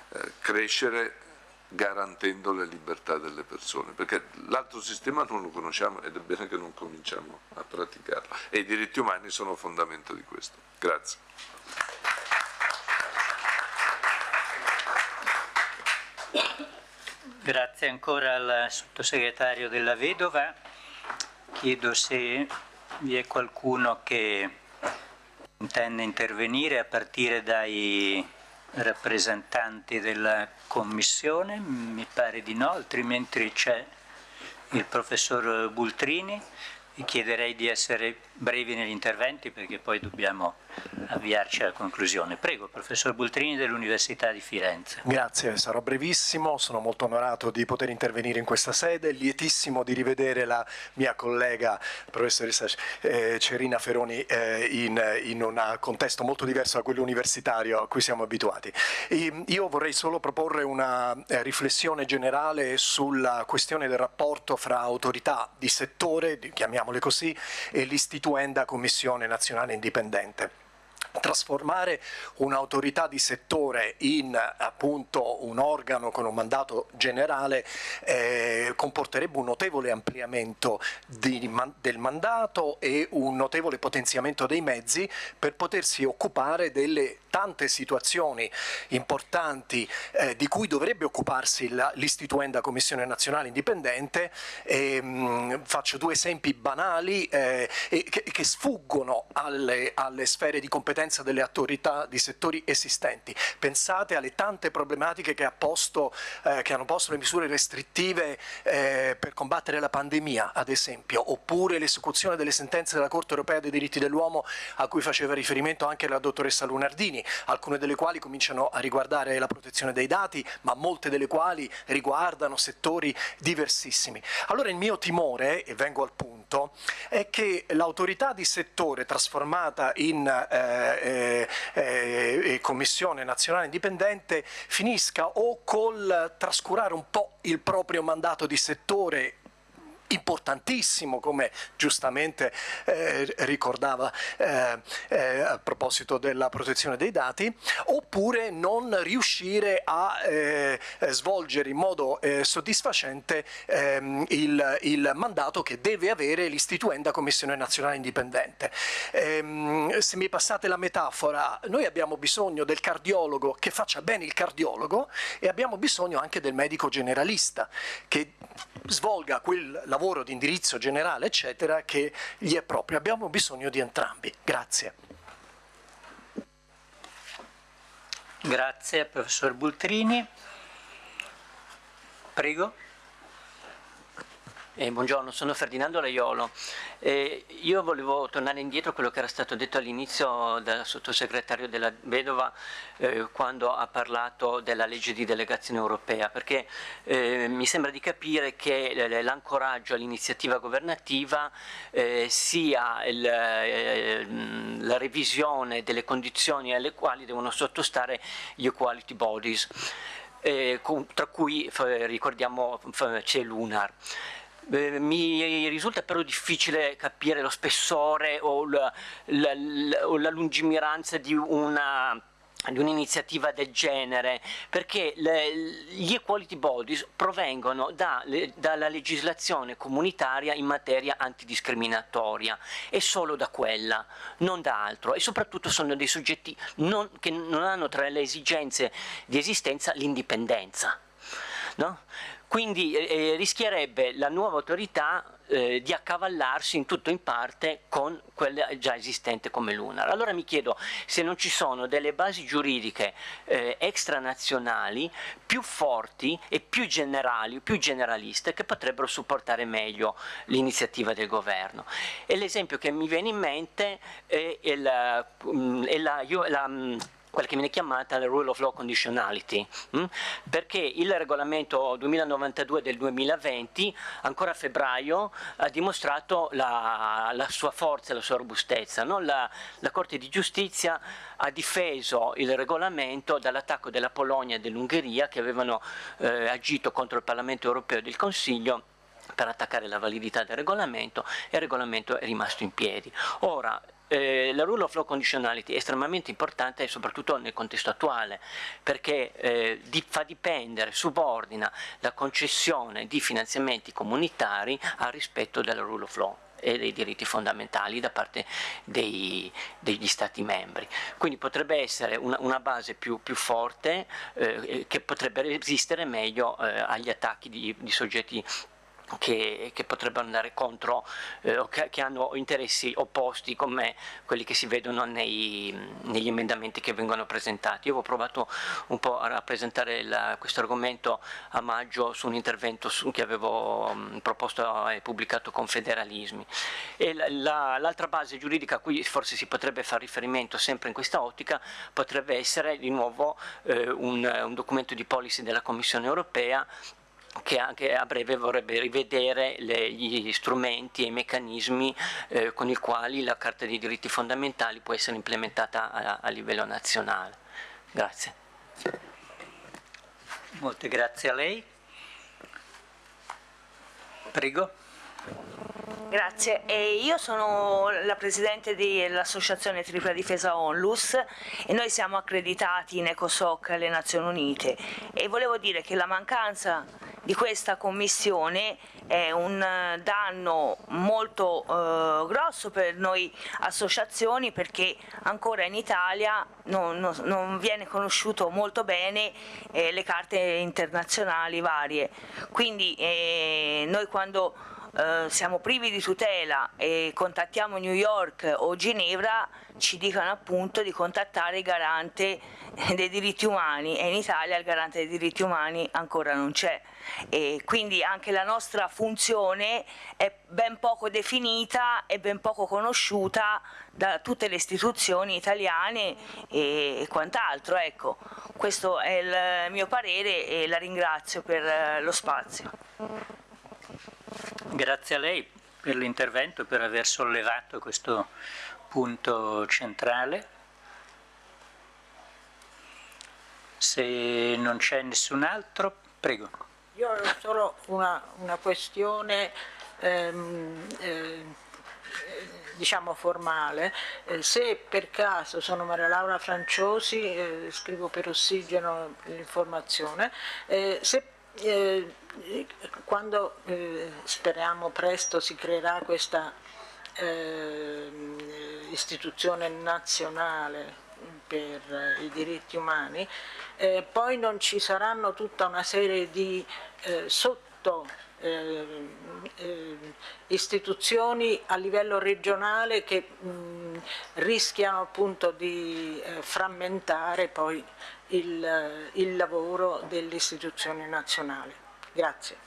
eh, crescere garantendo le libertà delle persone, perché l'altro sistema non lo conosciamo ed è bene che non cominciamo a praticarlo e i diritti umani sono fondamento di questo. Grazie. Grazie ancora al sottosegretario della Vedova. Chiedo se vi è qualcuno che intende intervenire a partire dai rappresentanti della Commissione, mi pare di no, altrimenti c'è il professor Bultrini. Chiederei di essere brevi negli interventi perché poi dobbiamo avviarci alla conclusione. Prego, professor Bultrini dell'Università di Firenze. Grazie, sarò brevissimo, sono molto onorato di poter intervenire in questa sede, lietissimo di rivedere la mia collega professoressa eh, Cerina Feroni eh, in, un contesto molto diverso da quello universitario a cui siamo abituati. Io vorrei solo proporre una eh, riflessione generale sulla questione del rapporto fra autorità di settore, chiamiamole così, e l'istituenda Commissione Nazionale Indipendente trasformare un'autorità di settore in appunto un organo con un mandato generale eh, comporterebbe un notevole ampliamento di, del mandato e un notevole potenziamento dei mezzi per potersi occupare delle tante situazioni importanti eh, di cui dovrebbe occuparsi l'istituenda Commissione Nazionale Indipendente. E, mh, faccio due esempi banali eh, che, che, sfuggono alle, alle sfere di competenza delle autorità di settori esistenti. Pensate alle tante problematiche che, ha posto, eh, che hanno posto le misure restrittive eh, per combattere la pandemia, ad esempio, oppure l'esecuzione delle sentenze della Corte Europea dei diritti dell'uomo a cui faceva riferimento anche la dottoressa Lunardini, alcune delle quali cominciano a riguardare la protezione dei dati, ma molte delle quali riguardano settori diversissimi. Allora il mio timore, e vengo al punto, è che l'autorità di settore trasformata in eh, eh, eh, Commissione Nazionale Indipendente finisca o col trascurare un po' il proprio mandato di settore importantissimo, come giustamente eh, ricordava eh, eh, a proposito della protezione dei dati, oppure non riuscire a eh, svolgere in modo eh, soddisfacente ehm, il, il, mandato che deve avere l'istituenda Commissione Nazionale Indipendente. Ehm, se mi passate la metafora, noi abbiamo bisogno del cardiologo che faccia bene il cardiologo e abbiamo bisogno anche del medico generalista che svolga quel lavoro di indirizzo generale, eccetera, che gli è proprio. Abbiamo bisogno di entrambi. Grazie. Grazie, professor Bultrini. Prego. Eh, buongiorno, sono Ferdinando Laiolo. Eh, io volevo tornare indietro a quello che era stato detto all'inizio dal sottosegretario della Vedova eh, quando ha parlato della legge di delegazione europea, perché eh, mi sembra di capire che l'ancoraggio all'iniziativa governativa eh, sia il, eh, la revisione delle condizioni alle quali devono sottostare gli equality bodies. tra cui ricordiamo c'è l'UNAR. Eh, mi risulta però difficile capire lo spessore o la, la, la, la lungimiranza di una di un'iniziativa del genere perché le, gli equality bodies provengono da, le, dalla legislazione comunitaria in materia antidiscriminatoria e solo da quella, non da altro e soprattutto sono dei soggetti non, che non hanno tra le esigenze di esistenza l'indipendenza. No? Quindi eh, eh, rischierebbe la nuova autorità eh, di accavallarsi in tutto o in parte con quella già esistente come l'UNAR. Allora mi chiedo se non ci sono delle basi giuridiche eh, extranazionali più forti e più generali, più generaliste che potrebbero supportare meglio l'iniziativa del governo. E l'esempio che mi viene in mente è, è la, mm, è la, la mm, quella che viene chiamata la rule of law conditionality? Mm? perché il regolamento 2092 del 2020, ancora a febbraio, ha dimostrato la, la sua forza e la sua robustezza. No? La, la, Corte di Giustizia ha difeso il regolamento dall'attacco della Polonia e dell'Ungheria che avevano eh, agito contro il Parlamento europeo e il Consiglio per attaccare la validità del regolamento e il regolamento è rimasto in piedi. Ora, eh, la rule of law conditionality è estremamente importante soprattutto nel contesto attuale perché eh, di, fa dipendere, subordina la concessione di finanziamenti comunitari al rispetto della rule of law e dei diritti fondamentali da parte dei, degli Stati membri. Quindi potrebbe essere una, una base più, più forte eh, che potrebbe resistere meglio eh, agli attacchi di, di soggetti che, che, potrebbero andare contro eh, che, che, hanno interessi opposti come quelli che si vedono nei, negli emendamenti che vengono presentati. Io ho provato un po' a rappresentare questo argomento a maggio su un intervento su, che avevo mh, proposto e pubblicato con Federalismi. L'altra la, base giuridica a cui forse si potrebbe fare riferimento sempre in questa ottica potrebbe essere di nuovo eh, un, un documento di policy della Commissione europea che anche a breve vorrebbe rivedere le, gli strumenti e i meccanismi eh, con i quali la Carta dei diritti fondamentali può essere implementata a, a livello nazionale. Grazie. Molte grazie a lei. Prego. Grazie, e io sono la Presidente dell'Associazione Tripla Difesa Onlus e noi siamo accreditati in ECOSOC alle Nazioni Unite e volevo dire che la mancanza di questa commissione è un danno molto eh, grosso per noi associazioni perché ancora in Italia non, non, non viene conosciuto molto bene eh, le carte internazionali varie. Quindi eh, noi quando eh, siamo privi di tutela e contattiamo New York o Ginevra ci dicono appunto di contattare il garante dei diritti umani e in Italia il garante dei diritti umani ancora non c'è e quindi anche la nostra funzione è ben poco definita e ben poco conosciuta da tutte le istituzioni italiane e quant'altro. Ecco, questo è il mio parere e la ringrazio per eh, lo spazio. Grazie a lei per l'intervento e per aver sollevato questo punto centrale. Se non c'è nessun altro, prego. Io ho solo una, una questione ehm, eh, diciamo formale, eh, se per caso sono Maria Laura Franciosi, eh, scrivo per Ossigeno l'informazione, eh, se eh, quando eh, speriamo presto si creerà questa eh, istituzione nazionale per i diritti umani, eh, poi non ci saranno tutta una serie di eh, sotto eh, eh, istituzioni a livello regionale che mh, rischiano appunto di frammentare poi il, il lavoro delle istituzioni nazionali. Grazie.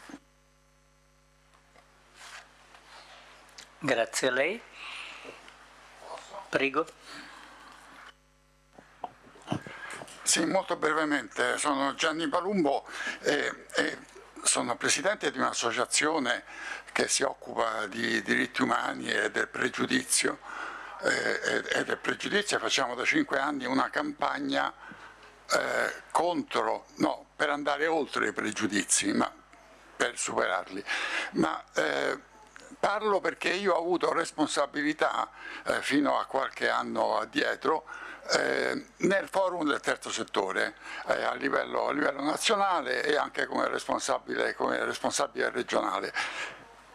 Grazie a lei. Prego. Sì, molto brevemente, sono Gianni Palumbo e, e sono presidente di un'associazione che si occupa di diritti umani e del pregiudizio eh, e del pregiudizio facciamo da cinque anni una campagna eh, contro, no, per andare oltre i pregiudizi, ma per superarli. Ma, eh, parlo perché io ho avuto responsabilità eh, fino a qualche anno addietro eh, nel forum del terzo settore eh, a livello, a, livello, nazionale e anche come responsabile, come responsabile regionale.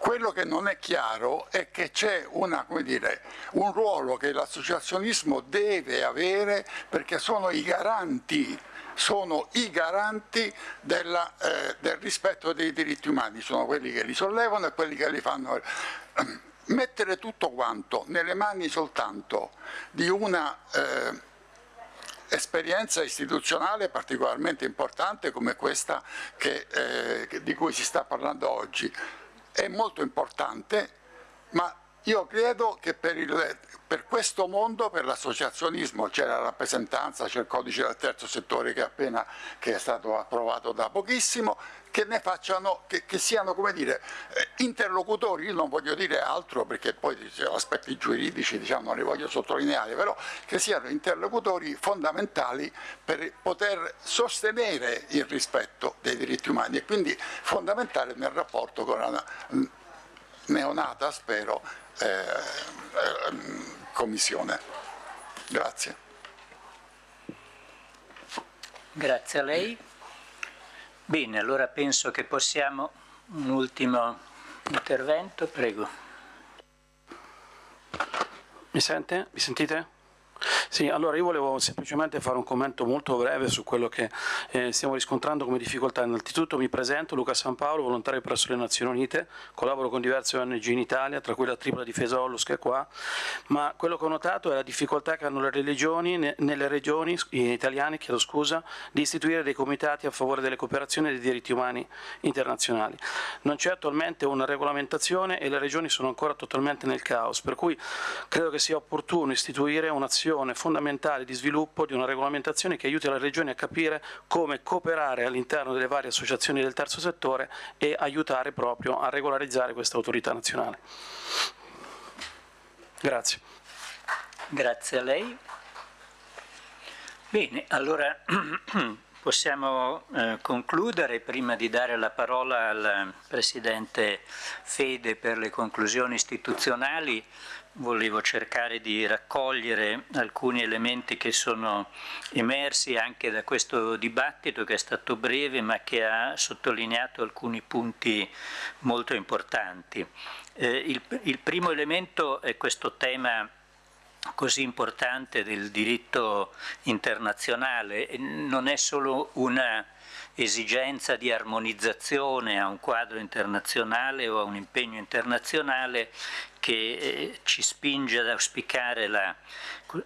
Quello che non è chiaro è che c'è un ruolo che l'associazionismo deve avere perché sono i garanti sono i garanti della, eh, del rispetto dei diritti umani, sono quelli che li sollevano e quelli che li fanno. Mettere tutto quanto nelle mani soltanto di una eh, esperienza istituzionale particolarmente importante come questa che, eh, di cui si sta parlando oggi è molto importante, ma io credo che per, il, per questo mondo, per l'associazionismo, c'è la rappresentanza, c'è il codice del terzo settore che, appena, che è stato approvato da pochissimo, che ne facciano, che, che siano come dire, eh, interlocutori, io non voglio dire altro perché poi aspetti giuridici diciamo, non li voglio sottolineare, però che siano interlocutori fondamentali per poter sostenere il rispetto dei diritti umani e quindi fondamentale nel rapporto con la neonata, spero, eh, eh, Commissione. Grazie. Grazie a lei. Bene, allora penso che possiamo un ultimo intervento, prego. Mi sente? Mi sentite? Sì, allora io volevo semplicemente fare un commento molto breve su quello che eh, stiamo riscontrando come difficoltà. Innanzitutto mi presento, Luca San Paolo, volontario presso le Nazioni Unite, collaboro con diverse ONG in Italia, tra cui la Tripla Difesa Ollus che è qua, ma quello che ho notato è la difficoltà che hanno le religioni, ne, nelle regioni italiane chiedo scusa, di istituire dei comitati a favore delle cooperazioni e dei diritti umani internazionali. Non c'è attualmente una regolamentazione e le regioni sono ancora totalmente nel caos, per cui credo che sia opportuno istituire un'azione fondamentale di sviluppo di una regolamentazione che aiuti le regioni a capire come cooperare all'interno delle varie associazioni del terzo settore e aiutare proprio a regolarizzare questa autorità nazionale. Grazie. Grazie a lei. Bene, allora possiamo eh, concludere prima di dare la parola al Presidente Fede per le conclusioni istituzionali volevo cercare di raccogliere alcuni elementi che sono emersi anche da questo dibattito che è stato breve ma che ha sottolineato alcuni punti molto importanti. Eh, il, il primo elemento è questo tema così importante del diritto internazionale, non è solo una esigenza di armonizzazione a un quadro internazionale o a un impegno internazionale che eh, ci spinge ad auspicare la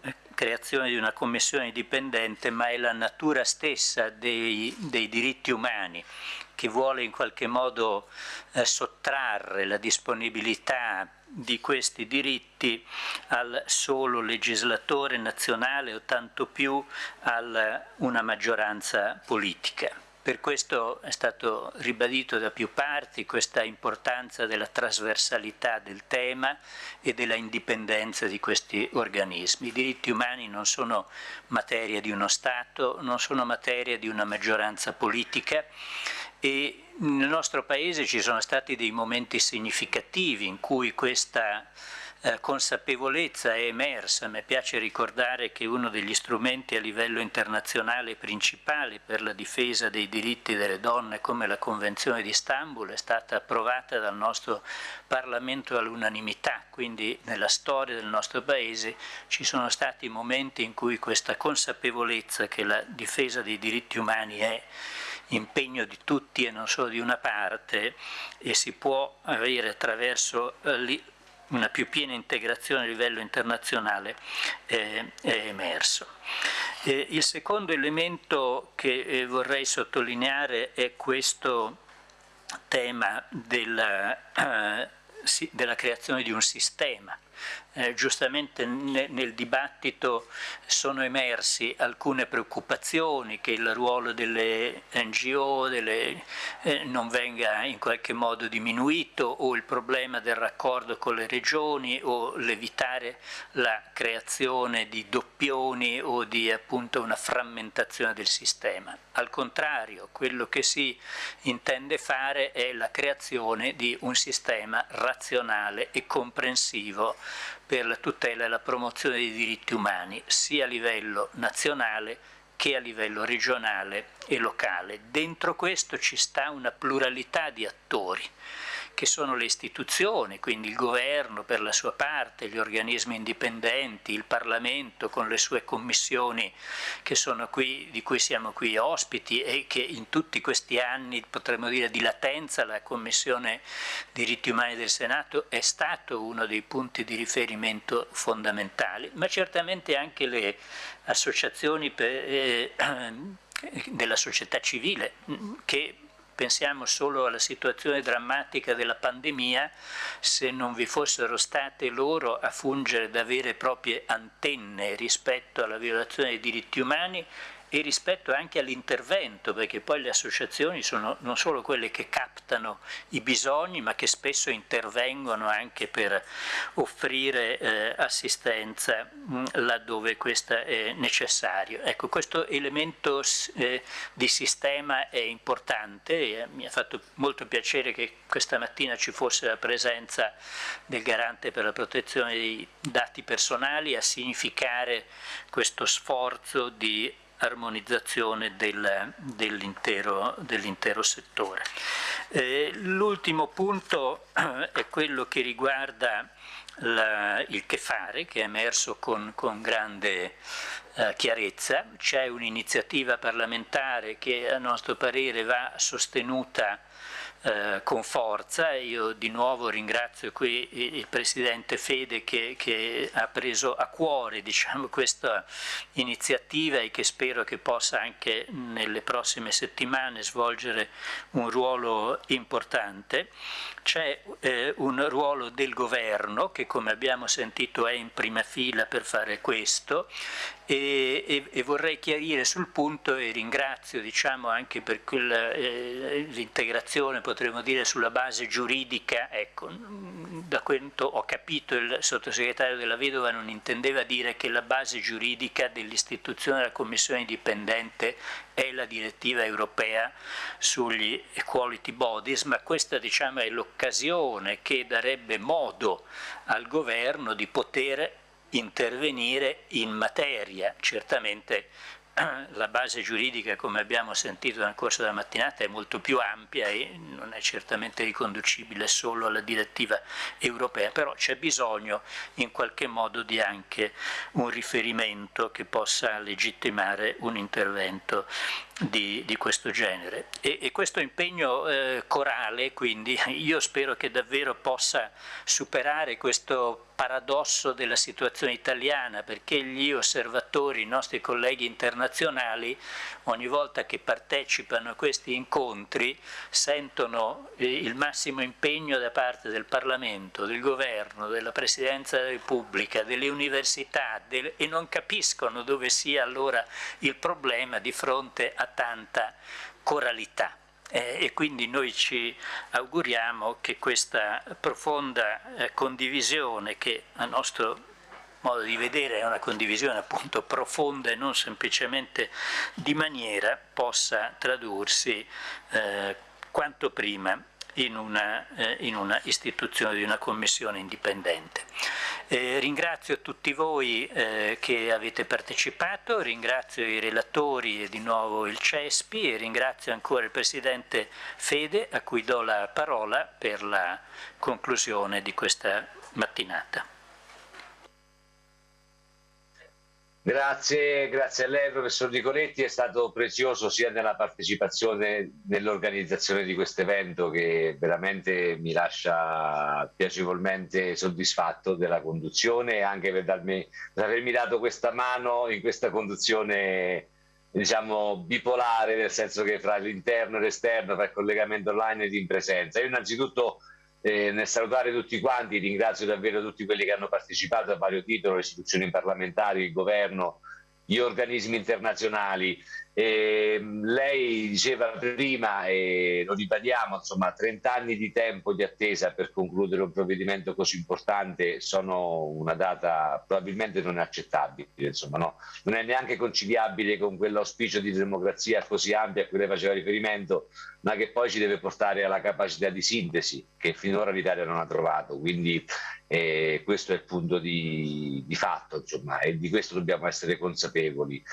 eh, creazione di una commissione indipendente, ma è la natura stessa dei, dei diritti umani che vuole in qualche modo eh, sottrarre la disponibilità di questi diritti al solo legislatore nazionale o tanto più a una maggioranza politica. Per questo è stato ribadito da più parti questa importanza della trasversalità del tema e della indipendenza di questi organismi. I diritti umani non sono materia di uno Stato, non sono materia di una maggioranza politica e nel nostro Paese ci sono stati dei momenti significativi in cui questa eh, consapevolezza è emersa. Mi piace ricordare che uno degli strumenti a livello internazionale principali per la difesa dei diritti delle donne come la Convenzione di Istanbul è stata approvata dal nostro Parlamento all'unanimità, quindi nella storia del nostro Paese ci sono stati momenti in cui questa consapevolezza che la difesa dei diritti umani è impegno di tutti e non solo di una parte e si può avere attraverso eh, una più piena integrazione a livello internazionale eh, è emerso. Il secondo elemento che eh, vorrei sottolineare è questo tema della, della creazione di un sistema eh, giustamente ne, nel dibattito sono emersi alcune preoccupazioni che il ruolo delle NGO delle, eh, non venga in qualche modo diminuito o il problema del raccordo con le regioni o l'evitare la creazione di doppioni o di appunto una frammentazione del sistema. Al contrario, quello che si intende fare è la creazione di un sistema razionale e comprensivo per la tutela e la promozione dei diritti umani sia a livello nazionale che a livello regionale e locale. Dentro questo ci sta una pluralità di attori che sono le istituzioni, quindi il governo per la sua parte, gli organismi indipendenti, il Parlamento con le sue commissioni qui, di cui siamo qui ospiti e che in tutti questi anni, potremmo dire di latenza, la Commissione diritti umani del Senato è stato uno dei punti di riferimento fondamentali, ma certamente anche le associazioni per, eh, della società civile che pensiamo solo alla situazione drammatica della pandemia, se non vi fossero state loro a fungere da vere e proprie antenne rispetto alla violazione dei diritti umani e rispetto anche all'intervento, perché poi le associazioni sono non solo quelle che captano i bisogni, ma che spesso intervengono anche per offrire eh, assistenza mh, mm, laddove questa è necessario. Ecco, questo elemento eh, di sistema è importante e mi ha fatto molto piacere che questa mattina ci fosse la presenza del garante per la protezione dei dati personali a significare questo sforzo di armonizzazione del, dell'intero, dell settore. Eh, l'ultimo punto eh, è quello che riguarda la, il che fare che è emerso con, con grande eh, chiarezza, c'è un'iniziativa parlamentare che a nostro parere va sostenuta eh, con forza. Io di nuovo ringrazio qui il Presidente Fede che, che ha preso a cuore diciamo, questa iniziativa e che spero che possa anche nelle prossime settimane svolgere un ruolo importante. C'è eh, un ruolo del governo che come abbiamo sentito è in prima fila per fare questo. E, e, e vorrei chiarire sul punto e ringrazio diciamo, anche per eh, l'integrazione potremmo dire sulla base giuridica, ecco, da quanto ho capito il sottosegretario della Vedova non intendeva dire che la base giuridica dell'istituzione della commissione indipendente è la direttiva europea sugli equality bodies, ma questa diciamo, è l'occasione che darebbe modo al governo di poter intervenire in materia. Certamente la base giuridica, come abbiamo sentito nel corso della mattinata, è molto più ampia e non è certamente riconducibile solo alla direttiva europea, però c'è bisogno in qualche modo di anche un riferimento che possa legittimare un intervento di, di questo genere. E, e questo impegno eh, corale, quindi, io spero che davvero possa superare questo paradosso della situazione italiana, perché gli osservatori, i nostri colleghi internazionali, ogni volta che partecipano a questi incontri, sentono eh, il massimo impegno da parte del Parlamento, del Governo, della Presidenza della Repubblica, delle università del, e non capiscono dove sia allora il problema di fronte a tanta coralità. Eh, e quindi noi ci auguriamo che questa profonda eh, condivisione che a nostro modo di vedere è una condivisione appunto profonda e non semplicemente di maniera possa tradursi eh, quanto prima in una, eh, in una istituzione di una commissione indipendente. Eh, ringrazio tutti voi eh, che avete partecipato, ringrazio i relatori e di nuovo il CESPI e ringrazio ancora il Presidente Fede a cui do la parola per la conclusione di questa mattinata. Grazie, grazie a lei professor Nicoletti, è stato prezioso sia nella partecipazione nell'organizzazione di questo evento che veramente mi lascia piacevolmente soddisfatto della conduzione e anche per, darmi, per avermi dato questa mano in questa conduzione diciamo bipolare, nel senso che fra l'interno e l'esterno, fra il collegamento online ed in presenza. Io innanzitutto eh, nel salutare tutti quanti, ringrazio davvero tutti quelli che hanno partecipato a vario titolo, le istituzioni parlamentari, il governo, gli organismi internazionali. E lei diceva prima, e lo ribadiamo, insomma, 30 anni di tempo di attesa per concludere un provvedimento così importante sono una data probabilmente non accettabile, insomma, no? non è neanche conciliabile con quell'auspicio di democrazia così ampia a cui lei faceva riferimento, ma che poi ci deve portare alla capacità di sintesi che finora l'Italia non ha trovato. Quindi eh, questo è il punto di, di fatto, insomma, e di questo dobbiamo essere consapevoli.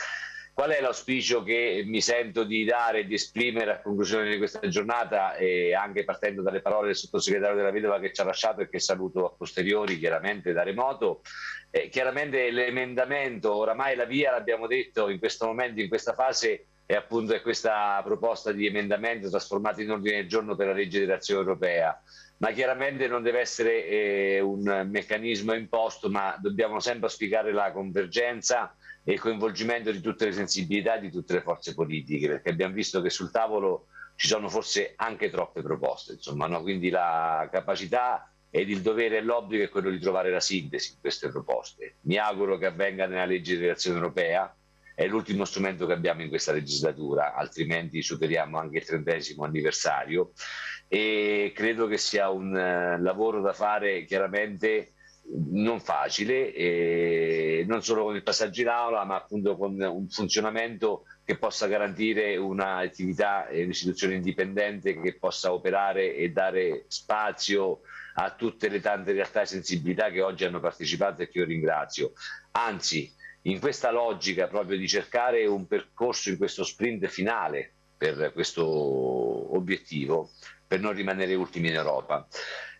Qual è l'auspicio che mi sento di dare e di esprimere a conclusione di questa giornata, e anche partendo dalle parole del sottosegretario della Vedova che ci ha lasciato e che saluto a posteriori, chiaramente da remoto? Eh, chiaramente l'emendamento, oramai la via l'abbiamo detto in questo momento, in questa fase, è appunto questa proposta di emendamento trasformata in ordine del giorno per la legge di reazione europea ma chiaramente non deve essere eh, un meccanismo imposto, ma dobbiamo sempre auspicare la convergenza e il coinvolgimento di tutte le sensibilità di tutte le forze politiche, perché abbiamo visto che sul tavolo ci sono forse anche troppe proposte, insomma, no? quindi la capacità ed il dovere e l'obbligo è quello di trovare la sintesi in queste proposte. Mi auguro che avvenga nella legge di relazione europea, è l'ultimo strumento che abbiamo in questa legislatura, altrimenti superiamo anche il trentesimo anniversario e credo che sia un uh, lavoro da fare chiaramente non facile, e non solo con il passaggio in aula, ma appunto con un funzionamento che possa garantire un'attività e un'istituzione indipendente che possa operare e dare spazio a tutte le tante realtà e sensibilità che oggi hanno partecipato e che io ringrazio. Anzi, in questa logica proprio di cercare un percorso in questo sprint finale per questo obiettivo, per non rimanere ultimi in Europa.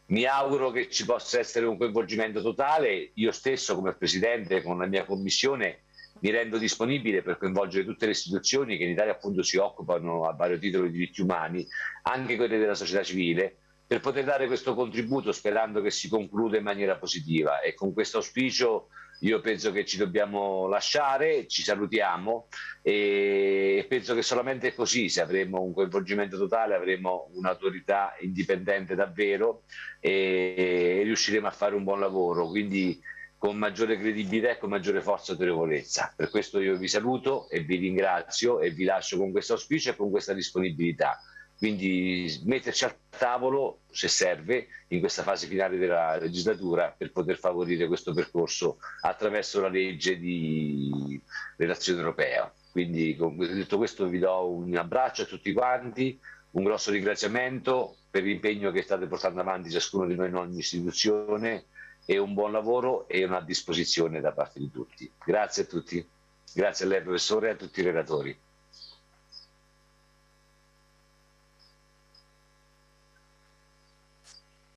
Mi auguro che ci possa essere un coinvolgimento totale, io stesso come Presidente con la mia Commissione mi rendo disponibile per coinvolgere tutte le istituzioni che in Italia appunto si occupano a vario titolo di diritti umani, anche quelle della società civile, per poter dare questo contributo sperando che si concluda in maniera positiva. E con questo auspicio io penso che ci dobbiamo lasciare, ci salutiamo e penso che solamente così, se avremo un coinvolgimento totale, avremo un'autorità indipendente davvero e riusciremo a fare un buon lavoro. Quindi con maggiore credibilità e con maggiore forza e autorevolezza. Per questo io vi saluto e vi ringrazio e vi lascio con questo auspicio e con questa disponibilità. Quindi metterci al tavolo, se serve, in questa fase finale della legislatura per poter favorire questo percorso attraverso la legge di relazione europea. Quindi detto questo vi do un abbraccio a tutti quanti, un grosso ringraziamento per l'impegno che state portando avanti ciascuno di noi in ogni istituzione e un buon lavoro e una disposizione da parte di tutti. Grazie a tutti. Grazie a lei professore e a tutti i relatori.